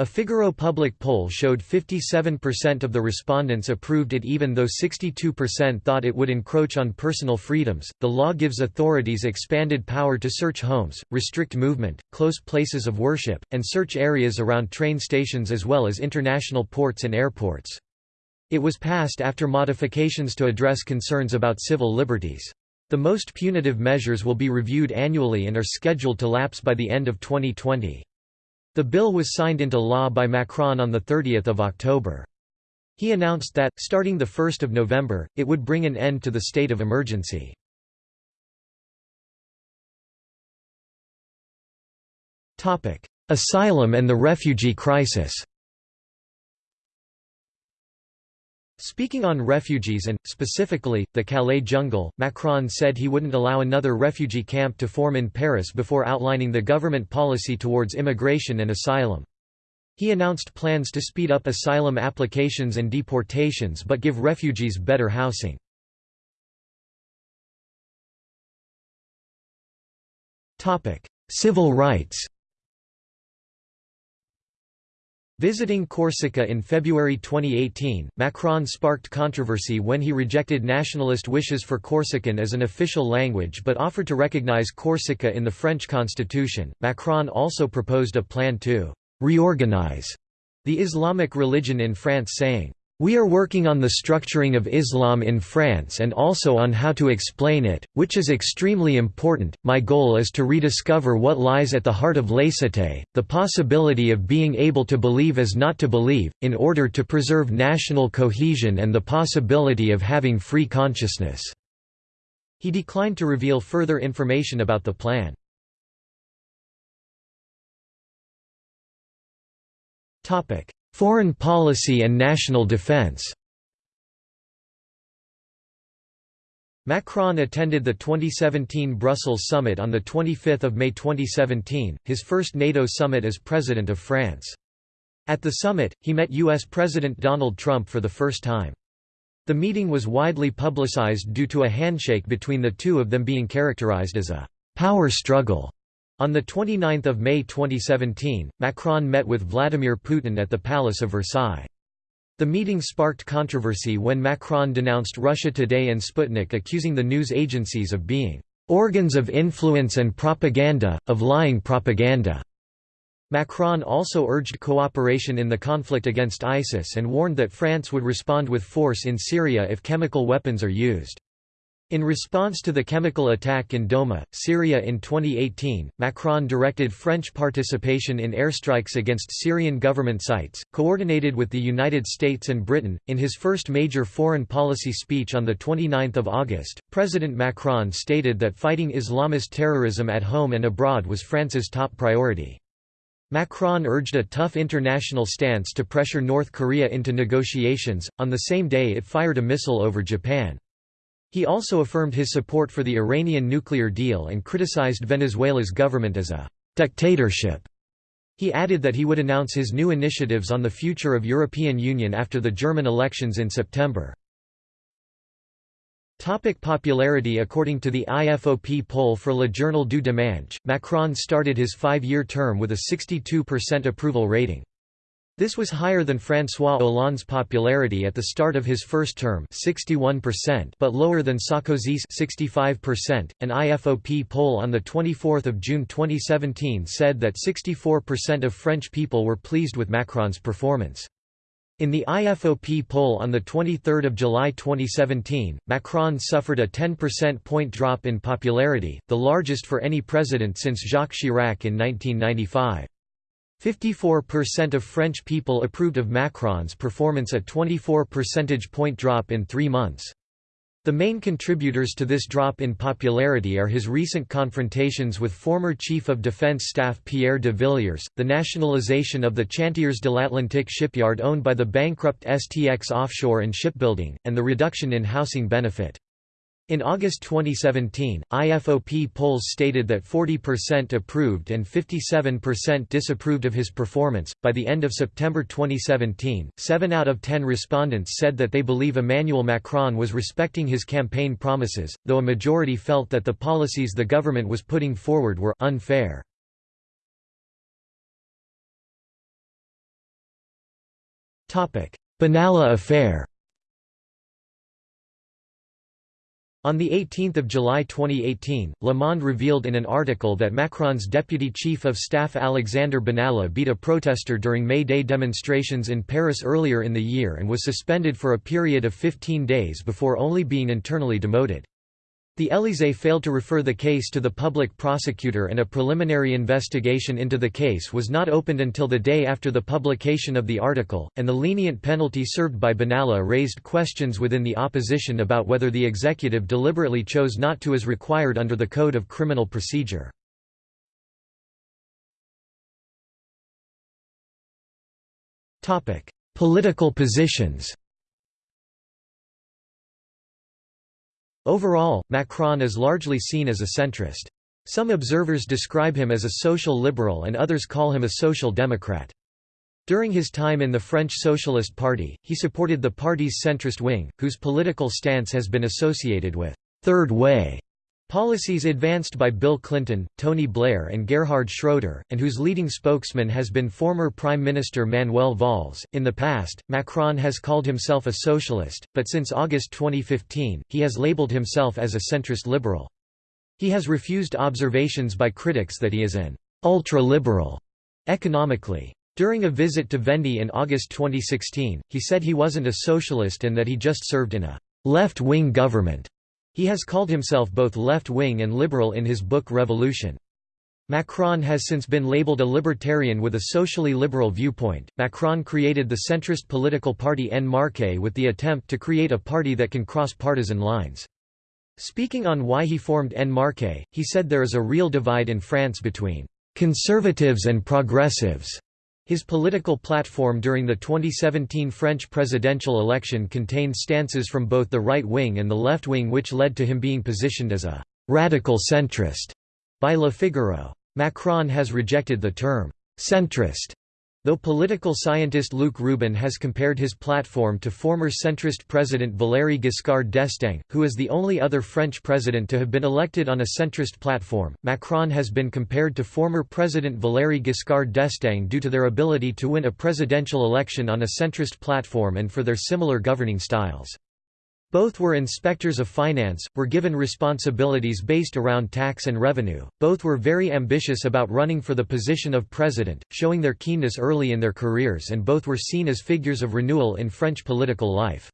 S1: A Figaro public poll showed 57% of the respondents approved it even though 62% thought it would encroach on personal freedoms. The law gives authorities expanded power to search homes, restrict movement, close places of worship, and search areas around train stations as well as international ports and airports. It was passed after modifications to address concerns about civil liberties. The most punitive measures will be reviewed annually and are scheduled to lapse by the end of 2020. The bill was signed into law by Macron on 30 October. He announced that, starting 1 November, it would bring an end to the state of emergency. Asylum and the refugee crisis Speaking on refugees and, specifically, the Calais jungle, Macron said he wouldn't allow another refugee camp to form in Paris before outlining the government policy towards immigration and asylum. He announced plans to speed up asylum applications and deportations but give refugees better housing. Civil rights Visiting Corsica in February 2018, Macron sparked controversy when he rejected nationalist wishes for Corsican as an official language but offered to recognize Corsica in the French constitution. Macron also proposed a plan to reorganize the Islamic religion in France saying, we are working on the structuring of Islam in France and also on how to explain it, which is extremely important. My goal is to rediscover what lies at the heart of laicite, the possibility of being able to believe as not to believe, in order to preserve national cohesion and the possibility of having free consciousness. He declined to reveal further information about the plan. Topic: Foreign policy and national defense Macron attended the 2017 Brussels summit on 25 May 2017, his first NATO summit as President of France. At the summit, he met U.S. President Donald Trump for the first time. The meeting was widely publicized due to a handshake between the two of them being characterized as a «power struggle». On 29 May 2017, Macron met with Vladimir Putin at the Palace of Versailles. The meeting sparked controversy when Macron denounced Russia Today and Sputnik accusing the news agencies of being "...organs of influence and propaganda, of lying propaganda." Macron also urged cooperation in the conflict against ISIS and warned that France would respond with force in Syria if chemical weapons are used. In response to the chemical attack in Douma, Syria in 2018, Macron directed French participation in airstrikes against Syrian government sites, coordinated with the United States and Britain. In his first major foreign policy speech on 29 August, President Macron stated that fighting Islamist terrorism at home and abroad was France's top priority. Macron urged a tough international stance to pressure North Korea into negotiations. On the same day, it fired a missile over Japan. He also affirmed his support for the Iranian nuclear deal and criticized Venezuela's government as a «dictatorship». He added that he would announce his new initiatives on the future of European Union after the German elections in September. Topic popularity According to the IFOP poll for Le Journal du Dimanche, Macron started his five-year term with a 62% approval rating. This was higher than François Hollande's popularity at the start of his first term 61% but lower than Sarkozy's 65%. An IFOP poll on 24 June 2017 said that 64% of French people were pleased with Macron's performance. In the IFOP poll on 23 July 2017, Macron suffered a 10% point drop in popularity, the largest for any president since Jacques Chirac in 1995. 54% of French people approved of Macron's performance a 24 percentage point drop in three months. The main contributors to this drop in popularity are his recent confrontations with former Chief of Defense Staff Pierre de Villiers, the nationalization of the Chantiers de l'Atlantique shipyard owned by the bankrupt STX Offshore and Shipbuilding, and the reduction in housing benefit. In August 2017, IFOP polls stated that 40% approved and 57% disapproved of his performance. By the end of September 2017, 7 out of 10 respondents said that they believe Emmanuel Macron was respecting his campaign promises, though a majority felt that the policies the government was putting forward were unfair. Benalla affair On 18 July 2018, Le Monde revealed in an article that Macron's deputy chief of staff Alexander Benalla beat a protester during May Day demonstrations in Paris earlier in the year and was suspended for a period of 15 days before only being internally demoted. The Élysée failed to refer the case to the public prosecutor and a preliminary investigation into the case was not opened until the day after the publication of the article, and the lenient penalty served by Benalla raised questions within the opposition about whether the executive deliberately chose not to as required under the Code of Criminal Procedure. Political positions Overall, Macron is largely seen as a centrist. Some observers describe him as a social liberal and others call him a social democrat. During his time in the French Socialist Party, he supported the party's centrist wing, whose political stance has been associated with «third way» Policies advanced by Bill Clinton, Tony Blair and Gerhard Schroeder, and whose leading spokesman has been former Prime Minister Manuel Valls. In the past, Macron has called himself a socialist, but since August 2015, he has labeled himself as a centrist liberal. He has refused observations by critics that he is an ultra-liberal economically. During a visit to Vendée in August 2016, he said he wasn't a socialist and that he just served in a left-wing government. He has called himself both left-wing and liberal in his book Revolution. Macron has since been labeled a libertarian with a socially liberal viewpoint. Macron created the centrist political party En Marche with the attempt to create a party that can cross partisan lines. Speaking on why he formed En Marche, he said there is a real divide in France between conservatives and progressives. His political platform during the 2017 French presidential election contained stances from both the right wing and the left wing which led to him being positioned as a «radical centrist» by Le Figaro. Macron has rejected the term «centrist» Though political scientist Luc Rouban has compared his platform to former centrist President Valéry Giscard d'Estaing, who is the only other French president to have been elected on a centrist platform, Macron has been compared to former President Valéry Giscard d'Estaing due to their ability to win a presidential election on a centrist platform and for their similar governing styles. Both were inspectors of finance, were given responsibilities based around tax and revenue, both were very ambitious about running for the position of president, showing their keenness early in their careers and both were seen as figures of renewal in French political life.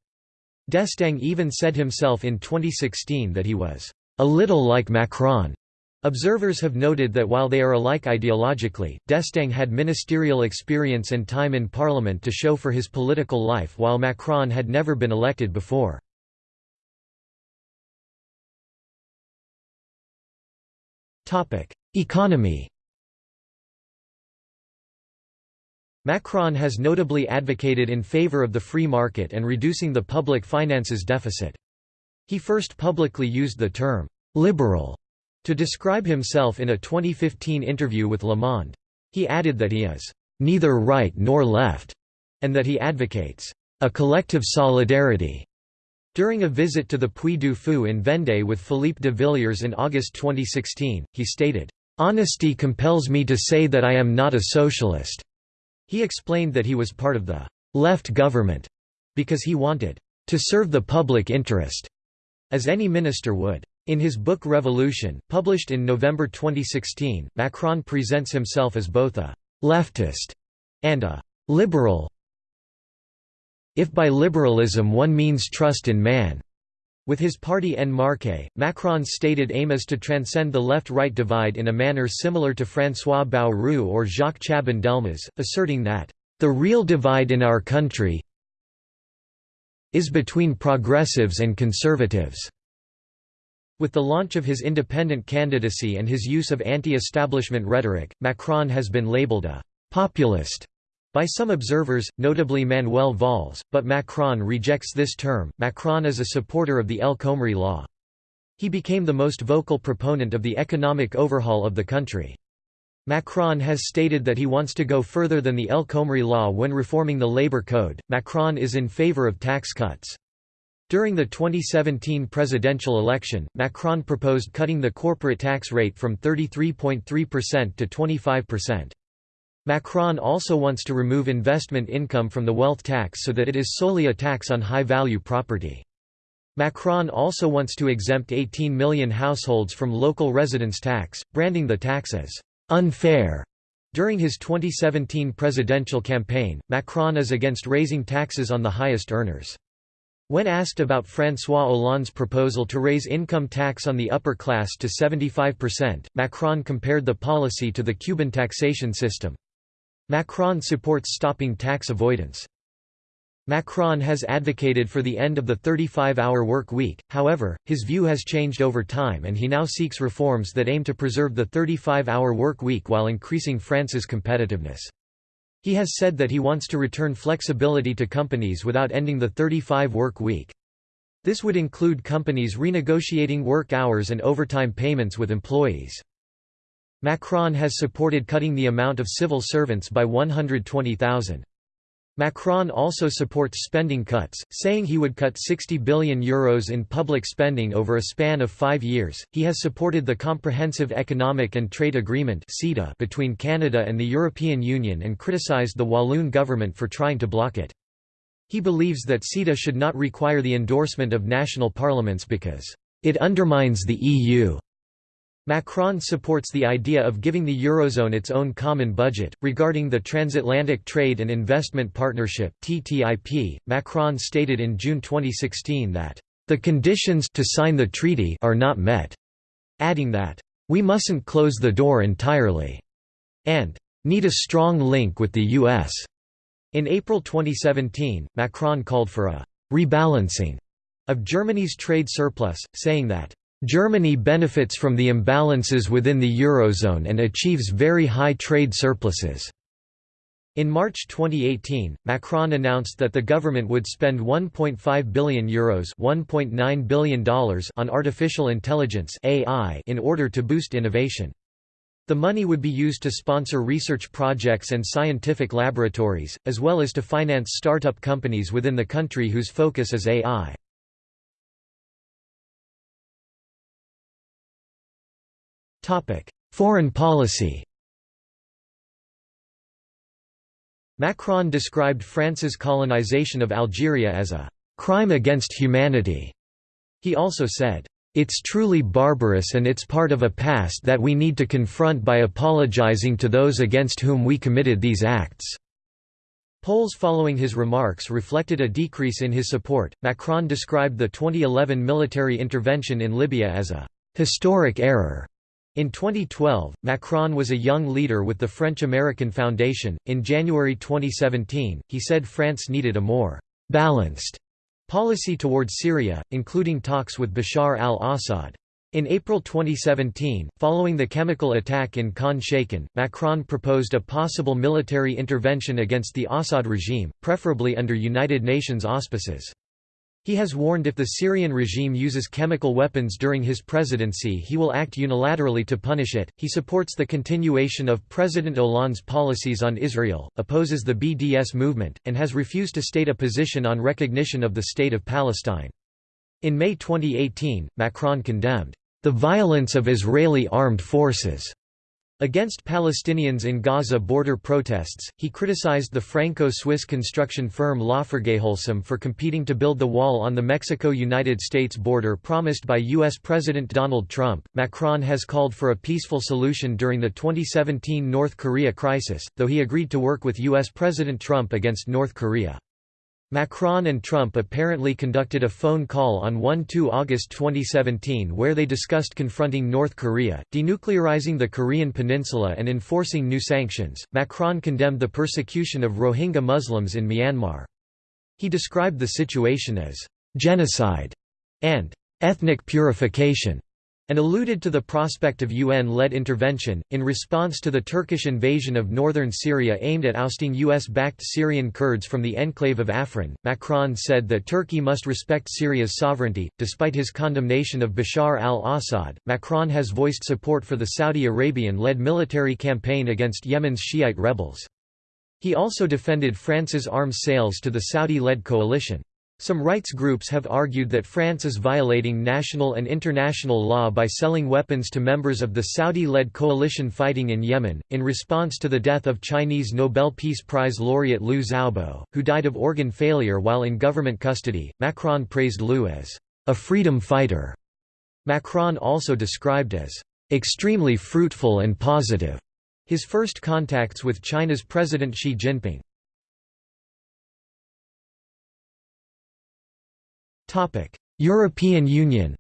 S1: D'Estaing even said himself in 2016 that he was, "...a little like Macron." Observers have noted that while they are alike ideologically, D'Estaing had ministerial experience and time in parliament to show for his political life while Macron had never been elected before. Economy Macron has notably advocated in favor of the free market and reducing the public finances deficit. He first publicly used the term «liberal» to describe himself in a 2015 interview with Le Monde. He added that he is «neither right nor left» and that he advocates «a collective solidarity» During a visit to the Puy du Fou in Vendée with Philippe de Villiers in August 2016, he stated, "...honesty compels me to say that I am not a socialist." He explained that he was part of the «left government» because he wanted «to serve the public interest», as any minister would. In his book Revolution, published in November 2016, Macron presents himself as both a «leftist» and a «liberal» If by liberalism one means trust in man. With his party En Marche, Macron's stated aim is to transcend the left-right divide in a manner similar to François Bayrou or Jacques Chaban-Delmas, asserting that, "...the real divide in our country is between progressives and conservatives." With the launch of his independent candidacy and his use of anti-establishment rhetoric, Macron has been labelled a «populist» By some observers, notably Manuel Valls, but Macron rejects this term. Macron is a supporter of the El Khomri law. He became the most vocal proponent of the economic overhaul of the country. Macron has stated that he wants to go further than the El Khomri law when reforming the labor code. Macron is in favor of tax cuts. During the 2017 presidential election, Macron proposed cutting the corporate tax rate from 33.3% to 25%. Macron also wants to remove investment income from the wealth tax so that it is solely a tax on high-value property. Macron also wants to exempt 18 million households from local residence tax, branding the tax as «unfair». During his 2017 presidential campaign, Macron is against raising taxes on the highest earners. When asked about François Hollande's proposal to raise income tax on the upper class to 75%, Macron compared the policy to the Cuban taxation system. Macron supports stopping tax avoidance. Macron has advocated for the end of the 35-hour work week, however, his view has changed over time and he now seeks reforms that aim to preserve the 35-hour work week while increasing France's competitiveness. He has said that he wants to return flexibility to companies without ending the 35-work week. This would include companies renegotiating work hours and overtime payments with employees. Macron has supported cutting the amount of civil servants by 120,000. Macron also supports spending cuts, saying he would cut 60 billion euros in public spending over a span of five years. He has supported the Comprehensive Economic and Trade Agreement (CETA) between Canada and the European Union and criticised the Walloon government for trying to block it. He believes that CETA should not require the endorsement of national parliaments because it undermines the EU. Macron supports the idea of giving the Eurozone its own common budget. Regarding the Transatlantic Trade and Investment Partnership (TTIP), Macron stated in June 2016 that the conditions to sign the treaty are not met, adding that we mustn't close the door entirely and need a strong link with the US. In April 2017, Macron called for a rebalancing of Germany's trade surplus, saying that Germany benefits from the imbalances within the Eurozone and achieves very high trade surpluses. In March 2018, Macron announced that the government would spend €1.5 billion, Euros $1.9 billion on artificial intelligence AI in order to boost innovation. The money would be used to sponsor research projects and scientific laboratories, as well as to finance startup companies within the country whose focus is AI. Foreign policy Macron described France's colonization of Algeria as a «crime against humanity». He also said, "...it's truly barbarous and it's part of a past that we need to confront by apologizing to those against whom we committed these acts." Polls following his remarks reflected a decrease in his support. Macron described the 2011 military intervention in Libya as a historic error in 2012, Macron was a young leader with the French-American Foundation. In January 2017, he said France needed a more balanced policy towards Syria, including talks with Bashar al-Assad. In April 2017, following the chemical attack in Khan Sheikhan, Macron proposed a possible military intervention against the Assad regime, preferably under United Nations auspices. He has warned if the Syrian regime uses chemical weapons during his presidency, he will act unilaterally to punish it. He supports the continuation of President Hollande's policies on Israel, opposes the BDS movement, and has refused to state a position on recognition of the State of Palestine. In May 2018, Macron condemned the violence of Israeli armed forces Against Palestinians in Gaza border protests, he criticized the Franco-Swiss construction firm LafargeHolcim for competing to build the wall on the Mexico-United States border promised by U.S. President Donald Trump. Macron has called for a peaceful solution during the 2017 North Korea crisis, though he agreed to work with U.S. President Trump against North Korea. Macron and Trump apparently conducted a phone call on 1–2 August 2017 where they discussed confronting North Korea, denuclearizing the Korean peninsula and enforcing new sanctions. Macron condemned the persecution of Rohingya Muslims in Myanmar. He described the situation as genocide and ethnic purification and alluded to the prospect of UN-led intervention. In response to the Turkish invasion of northern Syria aimed at ousting US-backed Syrian Kurds from the enclave of Afrin, Macron said that Turkey must respect Syria's sovereignty. Despite his condemnation of Bashar al-Assad, Macron has voiced support for the Saudi Arabian-led military campaign against Yemen's Shiite rebels. He also defended France's arms sales to the Saudi-led coalition. Some rights groups have argued that France is violating national and international law by selling weapons to members of the Saudi-led coalition fighting in Yemen. In response to the death of Chinese Nobel Peace Prize laureate Liu Xiaobo, who died of organ failure while in government custody, Macron praised Liu as a freedom fighter. Macron also described as extremely fruitful and positive his first contacts with China's President Xi Jinping. European Union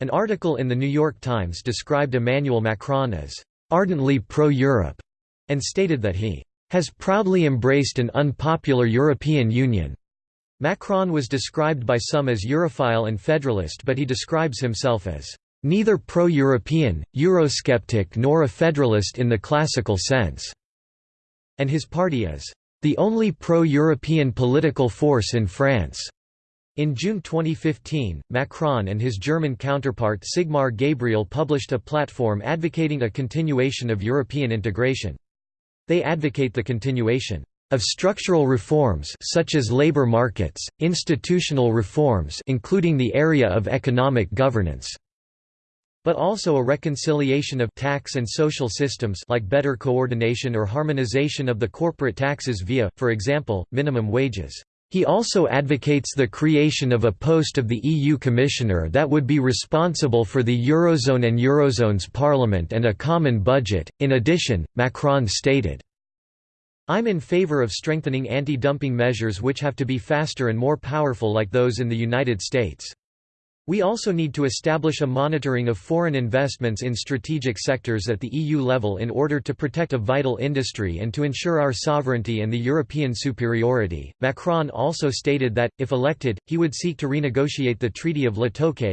S1: An article in The New York Times described Emmanuel Macron as ardently pro-Europe, and stated that he has proudly embraced an unpopular European Union. Macron was described by some as Europhile and federalist but he describes himself as neither pro-European, Eurosceptic nor a federalist in the classical sense, and his party as the only pro-European political force in France. In June 2015, Macron and his German counterpart Sigmar Gabriel published a platform advocating a continuation of European integration. They advocate the continuation of structural reforms such as labor markets, institutional reforms including the area of economic governance, but also a reconciliation of tax and social systems like better coordination or harmonization of the corporate taxes via, for example, minimum wages. He also advocates the creation of a post of the EU Commissioner that would be responsible for the Eurozone and Eurozone's parliament and a common budget. In addition, Macron stated, I'm in favor of strengthening anti-dumping measures which have to be faster and more powerful like those in the United States. We also need to establish a monitoring of foreign investments in strategic sectors at the EU level in order to protect a vital industry and to ensure our sovereignty and the European superiority. Macron also stated that, if elected, he would seek to renegotiate the Treaty of La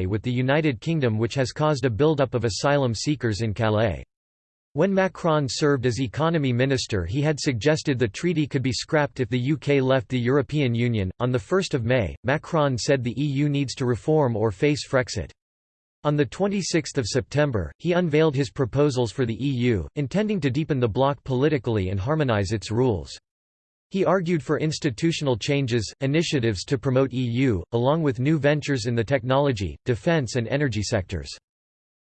S1: with the United Kingdom, which has caused a build-up of asylum seekers in Calais. When Macron served as economy minister, he had suggested the treaty could be scrapped if the UK left the European Union. On the 1st of May, Macron said the EU needs to reform or face Frexit. On the 26 September, he unveiled his proposals for the EU, intending to deepen the bloc politically and harmonise its rules. He argued for institutional changes, initiatives to promote EU, along with new ventures in the technology, defence and energy sectors.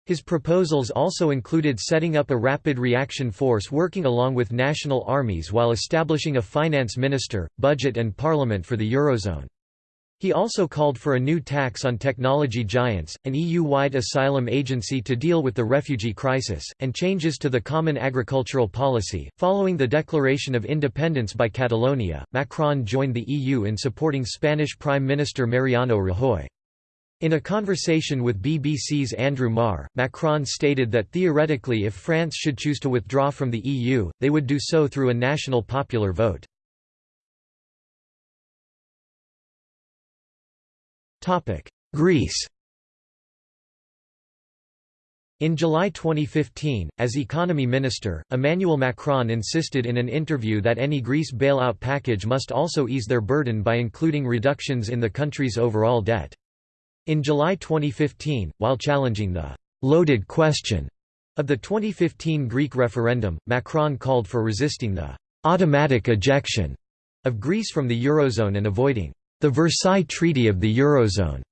S1: His proposals also included setting up a rapid reaction force working along with national armies while establishing a finance minister, budget and parliament for the Eurozone. He also called for a new tax on technology giants, an EU-wide asylum agency to deal with the refugee crisis, and changes to the common agricultural policy. Following the declaration of independence by Catalonia, Macron joined the EU in supporting Spanish Prime Minister Mariano Rajoy. In a conversation with BBC's Andrew Marr, Macron stated that theoretically if France should choose to withdraw from the EU, they would do so through a national popular vote. Greece In July 2015, as economy minister, Emmanuel Macron insisted in an interview that any Greece bailout package must also ease their burden by including reductions in the country's overall debt. In July 2015, while challenging the «loaded question» of the 2015 Greek referendum, Macron called for resisting the «automatic ejection» of Greece from the Eurozone and avoiding «the Versailles Treaty of the Eurozone»,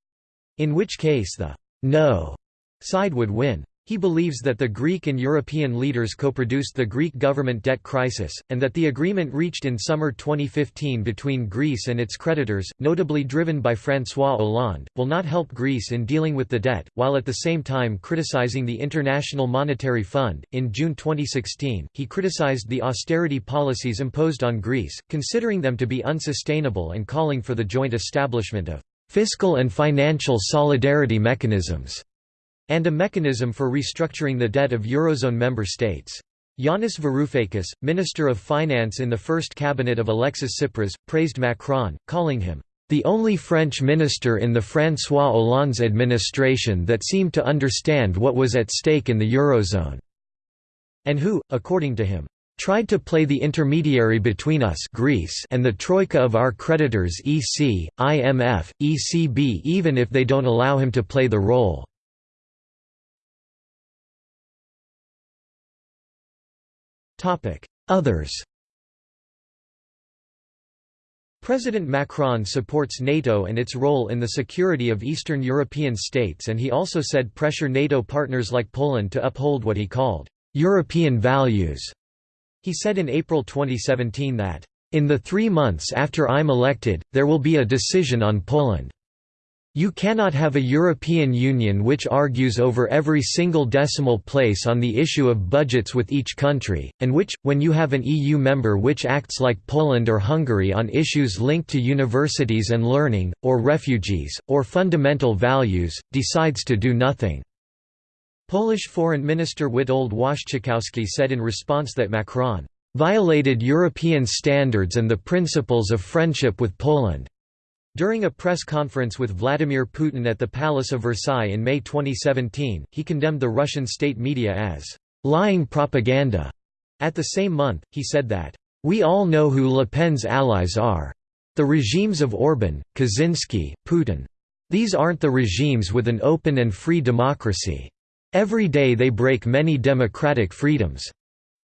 S1: in which case the «no» side would win. He believes that the Greek and European leaders co-produced the Greek government debt crisis, and that the agreement reached in summer 2015 between Greece and its creditors, notably driven by François Hollande, will not help Greece in dealing with the debt, while at the same time criticizing the International Monetary Fund. In June 2016, he criticized the austerity policies imposed on Greece, considering them to be unsustainable and calling for the joint establishment of fiscal and financial solidarity mechanisms and a mechanism for restructuring the debt of Eurozone member states. Yanis Varoufakis, Minister of Finance in the first cabinet of Alexis Tsipras, praised Macron, calling him, "...the only French minister in the François Hollande's administration that seemed to understand what was at stake in the Eurozone," and who, according to him, tried to play the intermediary between us Greece and the troika of our creditors EC, IMF, ECB even if they don't allow him to play the role. Others President Macron supports NATO and its role in the security of Eastern European states and he also said pressure NATO partners like Poland to uphold what he called, "...European values." He said in April 2017 that, "...in the three months after I'm elected, there will be a decision on Poland." You cannot have a European Union which argues over every single decimal place on the issue of budgets with each country, and which, when you have an EU member which acts like Poland or Hungary on issues linked to universities and learning, or refugees, or fundamental values, decides to do nothing." Polish Foreign Minister Witold Waszczykowski said in response that Macron "...violated European standards and the principles of friendship with Poland." During a press conference with Vladimir Putin at the Palace of Versailles in May 2017, he condemned the Russian state media as lying propaganda. At the same month, he said that, We all know who Le Pen's allies are. The regimes of Orban, Kaczynski, Putin. These aren't the regimes with an open and free democracy. Every day they break many democratic freedoms.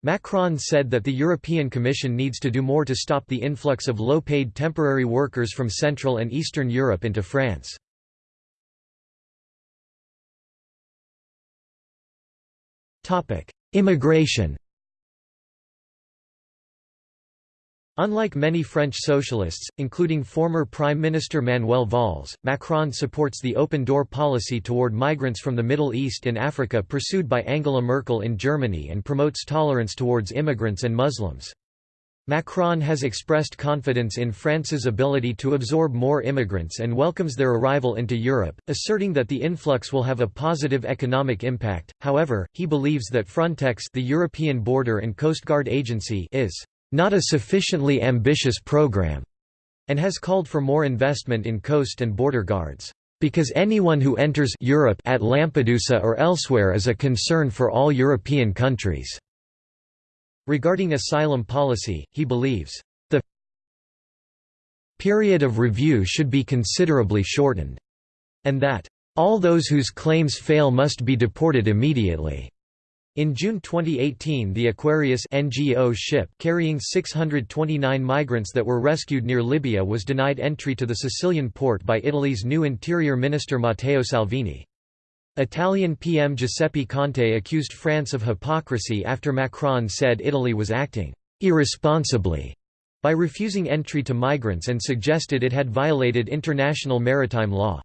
S1: Macron said that the European Commission needs to do more to stop the influx of low-paid temporary workers from Central and Eastern Europe into France. Immigration Unlike many French socialists, including former Prime Minister Manuel Valls, Macron supports the open-door policy toward migrants from the Middle East and Africa pursued by Angela Merkel in Germany and promotes tolerance towards immigrants and Muslims. Macron has expressed confidence in France's ability to absorb more immigrants and welcomes their arrival into Europe, asserting that the influx will have a positive economic impact. However, he believes that Frontex, the European Border and Coast Guard Agency, is not a sufficiently ambitious program, and has called for more investment in coast and border guards, because anyone who enters Europe at Lampedusa or elsewhere is a concern for all European countries. Regarding asylum policy, he believes, the period of review should be considerably shortened, and that all those whose claims fail must be deported immediately. In June 2018 the Aquarius NGO ship carrying 629 migrants that were rescued near Libya was denied entry to the Sicilian port by Italy's new Interior Minister Matteo Salvini. Italian PM Giuseppe Conte accused France of hypocrisy after Macron said Italy was acting «irresponsibly» by refusing entry to migrants and suggested it had violated international maritime law.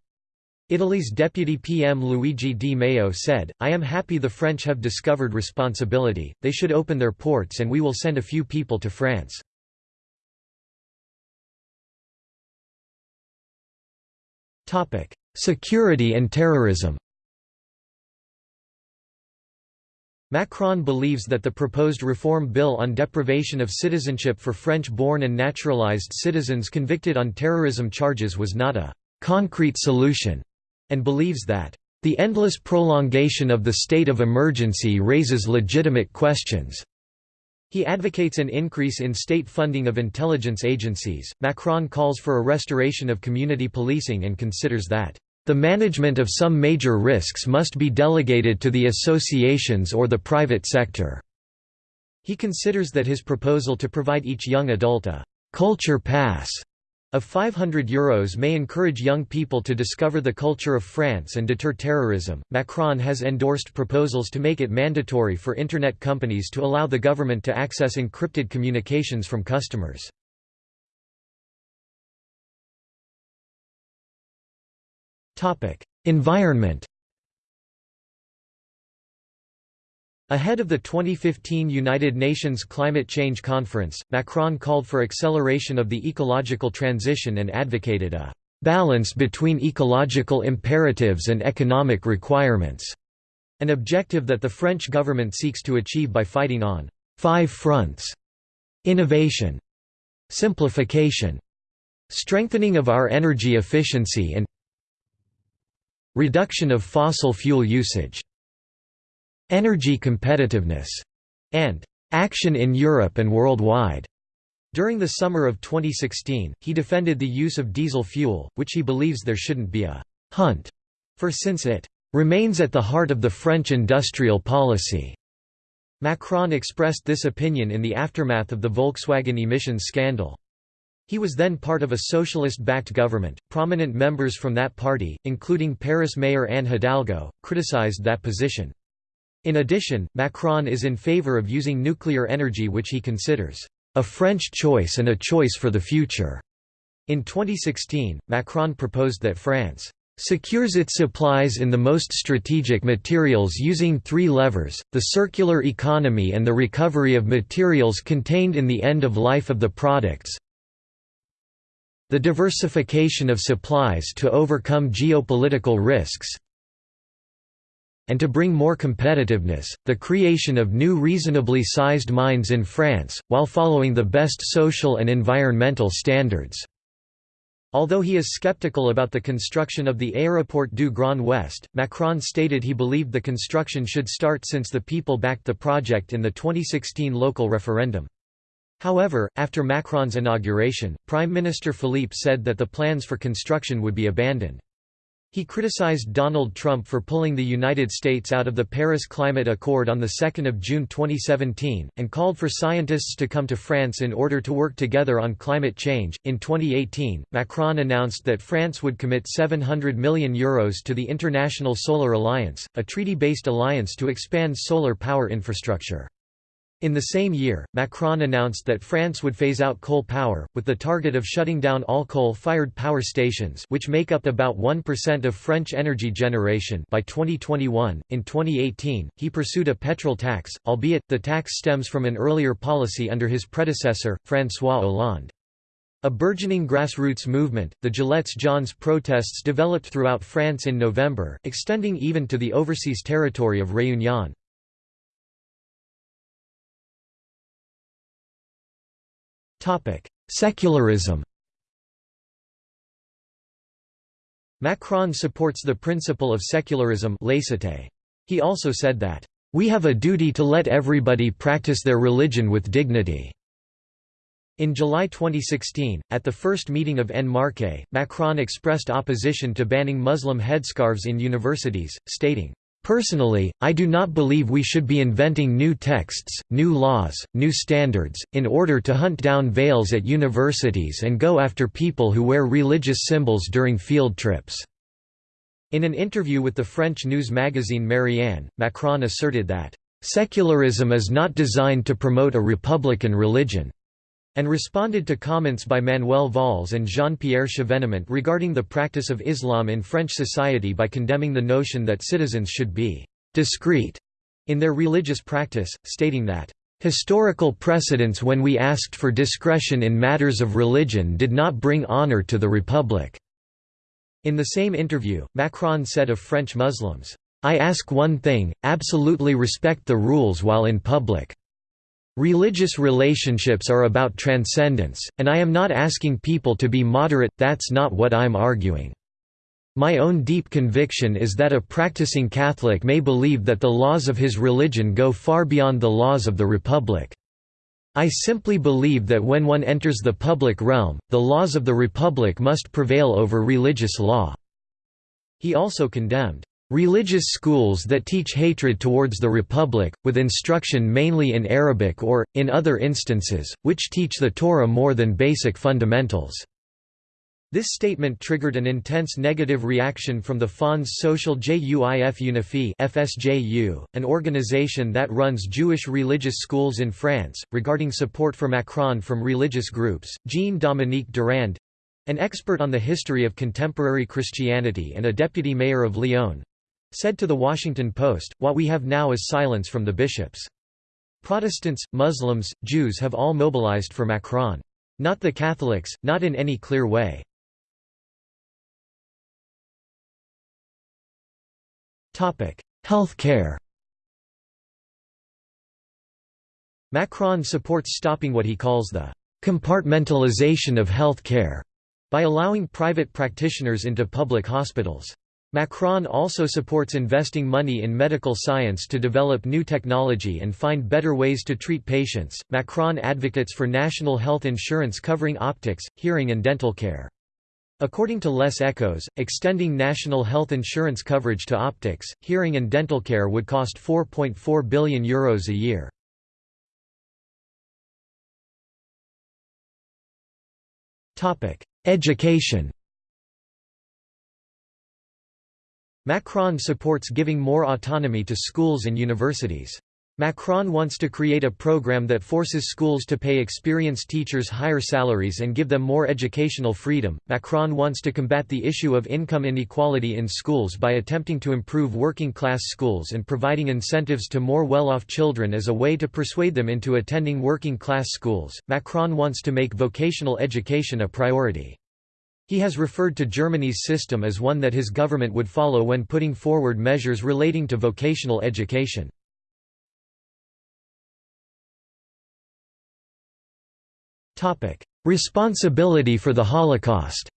S1: Italy's deputy PM Luigi Di Maio said, I am happy the French have discovered responsibility, they should open their ports and we will send a few people to France. Security and terrorism Macron believes that the proposed reform bill on deprivation of citizenship for French-born and naturalized citizens convicted on terrorism charges was not a «concrete solution» and believes that the endless prolongation of the state of emergency raises legitimate questions. He advocates an increase in state funding of intelligence agencies. Macron calls for a restoration of community policing and considers that the management of some major risks must be delegated to the associations or the private sector. He considers that his proposal to provide each young adult a culture pass of 500 euros may encourage young people to discover the culture of France and deter terrorism. Macron has endorsed proposals to make it mandatory for internet companies to allow the government to access encrypted communications from customers. Environment Ahead of the 2015 United Nations Climate Change Conference, Macron called for acceleration of the ecological transition and advocated a balance between ecological imperatives and economic requirements, an objective that the French government seeks to achieve by fighting on five fronts innovation, simplification, strengthening of our energy efficiency and reduction of fossil fuel usage. Energy competitiveness, and action in Europe and worldwide. During the summer of 2016, he defended the use of diesel fuel, which he believes there shouldn't be a hunt for since it remains at the heart of the French industrial policy. Macron expressed this opinion in the aftermath of the Volkswagen emissions scandal. He was then part of a socialist-backed government. Prominent members from that party, including Paris Mayor Anne Hidalgo, criticized that position. In addition, Macron is in favor of using nuclear energy which he considers a French choice and a choice for the future. In 2016, Macron proposed that France secures its supplies in the most strategic materials using three levers, the circular economy and the recovery of materials contained in the end of life of the products, the diversification of supplies to overcome geopolitical risks, and to bring more competitiveness, the creation of new reasonably sized mines in France, while following the best social and environmental standards. Although he is skeptical about the construction of the Aéroport du Grand Ouest, Macron stated he believed the construction should start since the people backed the project in the 2016 local referendum. However, after Macron's inauguration, Prime Minister Philippe said that the plans for construction would be abandoned. He criticized Donald Trump for pulling the United States out of the Paris Climate Accord on 2 June 2017, and called for scientists to come to France in order to work together on climate change. In 2018, Macron announced that France would commit €700 million Euros to the International Solar Alliance, a treaty based alliance to expand solar power infrastructure. In the same year, Macron announced that France would phase out coal power, with the target of shutting down all coal-fired power stations which make up about 1% of French energy generation by 2021. In 2018, he pursued a petrol tax, albeit, the tax stems from an earlier policy under his predecessor, François Hollande. A burgeoning grassroots movement, the Gilets jaunes protests developed throughout France in November, extending even to the overseas territory of Réunion. Secularism Macron supports the principle of secularism laicite. He also said that, "...we have a duty to let everybody practice their religion with dignity." In July 2016, at the first meeting of En Marche, Macron expressed opposition to banning Muslim headscarves in universities, stating, Personally, I do not believe we should be inventing new texts, new laws, new standards, in order to hunt down veils at universities and go after people who wear religious symbols during field trips." In an interview with the French news magazine Marianne, Macron asserted that, "...secularism is not designed to promote a republican religion." And responded to comments by Manuel Valls and Jean-Pierre Chevènement regarding the practice of Islam in French society by condemning the notion that citizens should be «discreet» in their religious practice, stating that «historical precedents when we asked for discretion in matters of religion did not bring honor to the Republic». In the same interview, Macron said of French Muslims, "'I ask one thing, absolutely respect the rules while in public. Religious relationships are about transcendence, and I am not asking people to be moderate, that's not what I'm arguing. My own deep conviction is that a practicing Catholic may believe that the laws of his religion go far beyond the laws of the Republic. I simply believe that when one enters the public realm, the laws of the Republic must prevail over religious law." He also condemned Religious schools that teach hatred towards the Republic, with instruction mainly in Arabic or, in other instances, which teach the Torah more than basic fundamentals." This statement triggered an intense negative reaction from the Fonds Social Juif Unifié FSJU, an organization that runs Jewish religious schools in France, regarding support for Macron from religious groups. Jean-Dominique Durand an expert on the history of contemporary Christianity and a deputy mayor of Lyon, Said to The Washington Post, what we have now is silence from the bishops. Protestants, Muslims, Jews have all mobilized for Macron. Not the Catholics, not in any clear way. Health care Macron supports stopping what he calls the «compartmentalization of health care» by allowing private practitioners into public hospitals. Macron also supports investing money in medical science to develop new technology and find better ways to treat patients. Macron advocates for national health insurance covering optics, hearing, and dental care. According to Les Echos, extending national health insurance coverage to optics, hearing, and dental care would cost €4.4 billion Euros a year. Education Macron supports giving more autonomy to schools and universities. Macron wants to create a program that forces schools to pay experienced teachers higher salaries and give them more educational freedom. Macron wants to combat the issue of income inequality in schools by attempting to improve working class schools and providing incentives to more well off children as a way to persuade them into attending working class schools. Macron wants to make vocational education a priority. He has referred to Germany's system as one that his government would follow when putting forward measures relating to vocational education. Responsibility for the Holocaust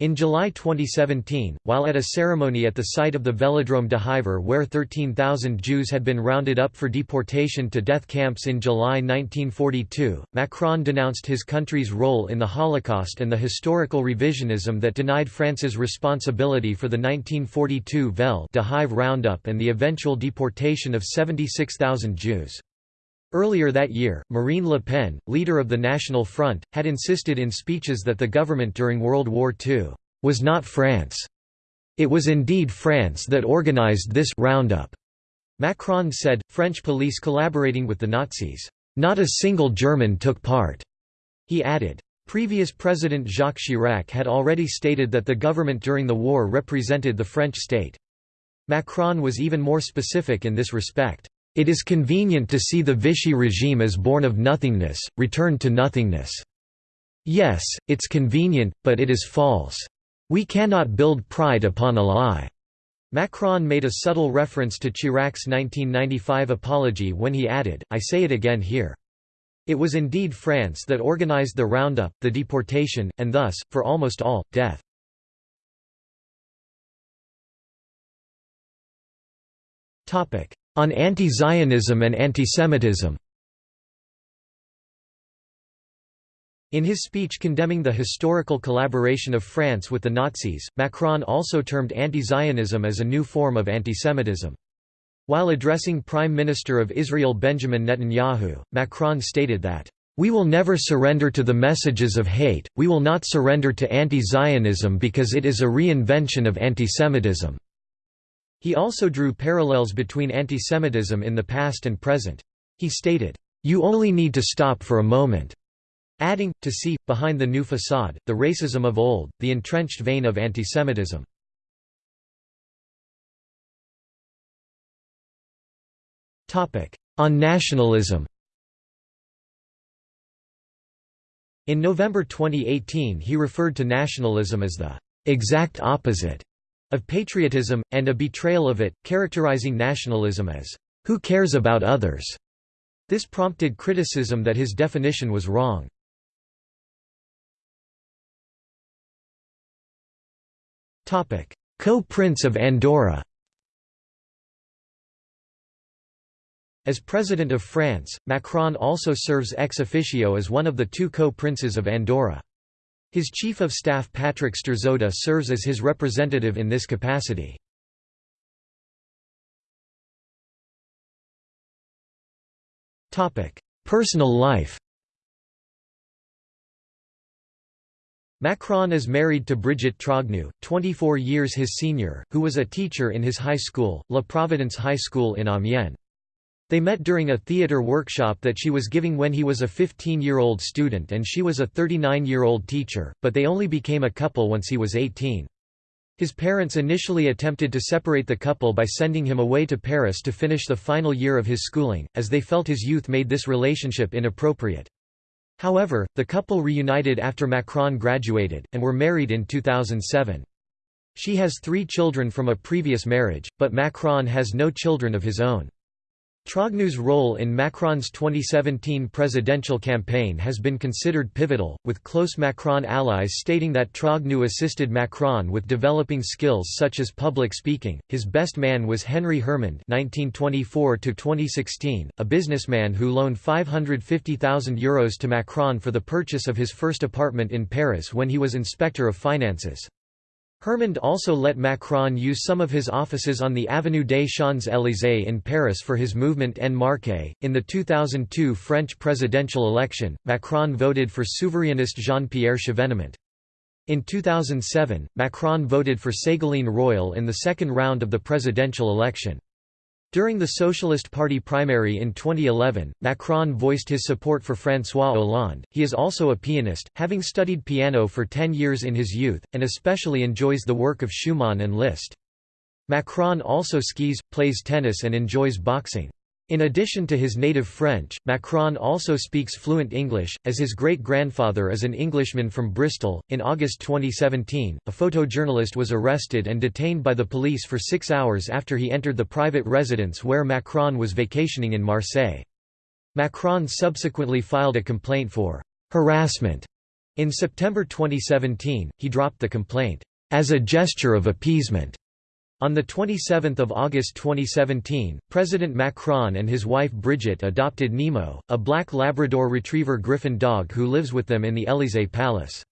S1: In July 2017, while at a ceremony at the site of the Vélodrome d'Hiver where 13,000 Jews had been rounded up for deportation to death camps in July 1942, Macron denounced his country's role in the Holocaust and the historical revisionism that denied France's responsibility for the 1942 Vel de Hive roundup and the eventual deportation of 76,000 Jews. Earlier that year, Marine Le Pen, leader of the National Front, had insisted in speeches that the government during World War II was not France. It was indeed France that organized this roundup. Macron said, French police collaborating with the Nazis. Not a single German took part. He added, Previous President Jacques Chirac had already stated that the government during the war represented the French state. Macron was even more specific in this respect. It is convenient to see the Vichy regime as born of nothingness, returned to nothingness. Yes, it's convenient, but it is false. We cannot build pride upon a lie. Macron made a subtle reference to Chirac's 1995 apology when he added, I say it again here. It was indeed France that organized the roundup, the deportation, and thus, for almost all, death. On anti-Zionism and antisemitism In his speech condemning the historical collaboration of France with the Nazis, Macron also termed anti-Zionism as a new form of antisemitism. While addressing Prime Minister of Israel Benjamin Netanyahu, Macron stated that, "...we will never surrender to the messages of hate, we will not surrender to anti-Zionism because it is a reinvention of antisemitism." He also drew parallels between antisemitism in the past and present. He stated, "...you only need to stop for a moment." Adding, to see, behind the new facade, the racism of old, the entrenched vein of antisemitism. On nationalism In November 2018 he referred to nationalism as the exact opposite of patriotism, and a betrayal of it, characterizing nationalism as, "...who cares about others?" This prompted criticism that his definition was wrong. Co-Prince of Andorra As President of France, Macron also serves ex officio as one of the two co-princes of Andorra. His Chief of Staff Patrick Strzoda serves as his representative in this capacity. Personal life Macron is married to Brigitte Trogneux, 24 years his senior, who was a teacher in his high school, La Providence High School in Amiens. They met during a theatre workshop that she was giving when he was a 15-year-old student and she was a 39-year-old teacher, but they only became a couple once he was 18. His parents initially attempted to separate the couple by sending him away to Paris to finish the final year of his schooling, as they felt his youth made this relationship inappropriate. However, the couple reunited after Macron graduated, and were married in 2007. She has three children from a previous marriage, but Macron has no children of his own. Trogneux's role in Macron's 2017 presidential campaign has been considered pivotal, with close Macron allies stating that Trougnoux assisted Macron with developing skills such as public speaking. His best man was Henry Hermand (1924–2016), a businessman who loaned 550,000 euros to Macron for the purchase of his first apartment in Paris when he was Inspector of Finances. Hermand also let Macron use some of his offices on the Avenue des Champs-Élysées in Paris for his movement En Marche. In the 2002 French presidential election, Macron voted for souverainist Jean-Pierre Chevènement. In 2007, Macron voted for Ségolène Royal in the second round of the presidential election. During the Socialist Party primary in 2011, Macron voiced his support for François Hollande. He is also a pianist, having studied piano for 10 years in his youth, and especially enjoys the work of Schumann and Liszt. Macron also skis, plays tennis, and enjoys boxing. In addition to his native French, Macron also speaks fluent English, as his great grandfather is an Englishman from Bristol. In August 2017, a photojournalist was arrested and detained by the police for six hours after he entered the private residence where Macron was vacationing in Marseille. Macron subsequently filed a complaint for harassment In September 2017, he dropped the complaint, "...as a gesture of appeasement." On 27 August 2017, President Macron and his wife Brigitte adopted Nemo, a black Labrador Retriever Griffon dog who lives with them in the Élysée Palace.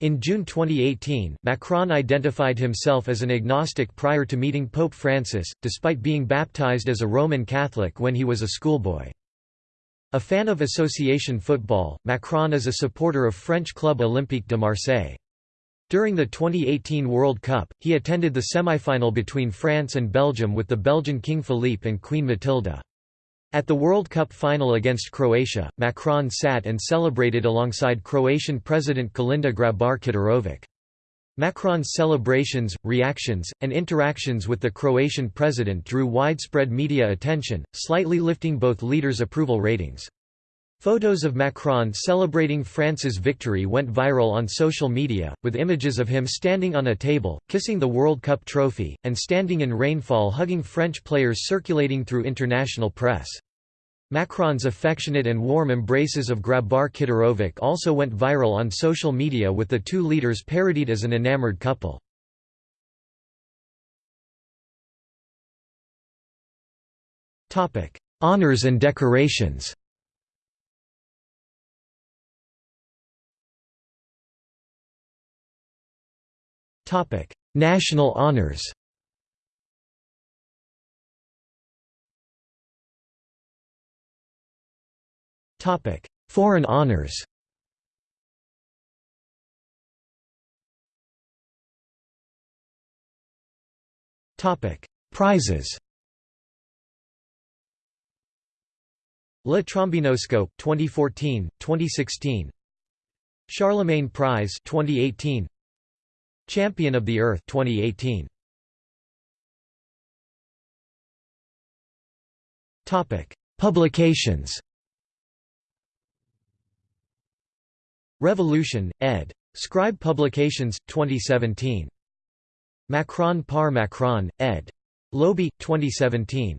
S1: In June 2018, Macron identified himself as an agnostic prior to meeting Pope Francis, despite being baptized as a Roman Catholic when he was a schoolboy. A fan of association football, Macron is a supporter of French club Olympique de Marseille. During the 2018 World Cup, he attended the semifinal between France and Belgium with the Belgian King Philippe and Queen Matilda. At the World Cup final against Croatia, Macron sat and celebrated alongside Croatian President Kolinda Grabar-Kitarovic. Macron's celebrations, reactions, and interactions with the Croatian president drew widespread media attention, slightly lifting both leaders' approval ratings. Photos of Macron celebrating France's victory went viral on social media, with images of him standing on a table, kissing the World Cup trophy, and standing in rainfall hugging French players circulating through international press. Macron's affectionate and warm embraces of Grabar Kitarovic also went viral on social media with the two leaders parodied as an enamored couple. Honours and decorations National honours Foreign honors. Topic. Prizes. Le Trombinoscope 2014, 2016 Charlemagne Prize 2018 Champion of the Earth 2018 Topic Publications Revolution, ed. Scribe Publications, 2017. Macron par Macron, ed. Lobi, 2017.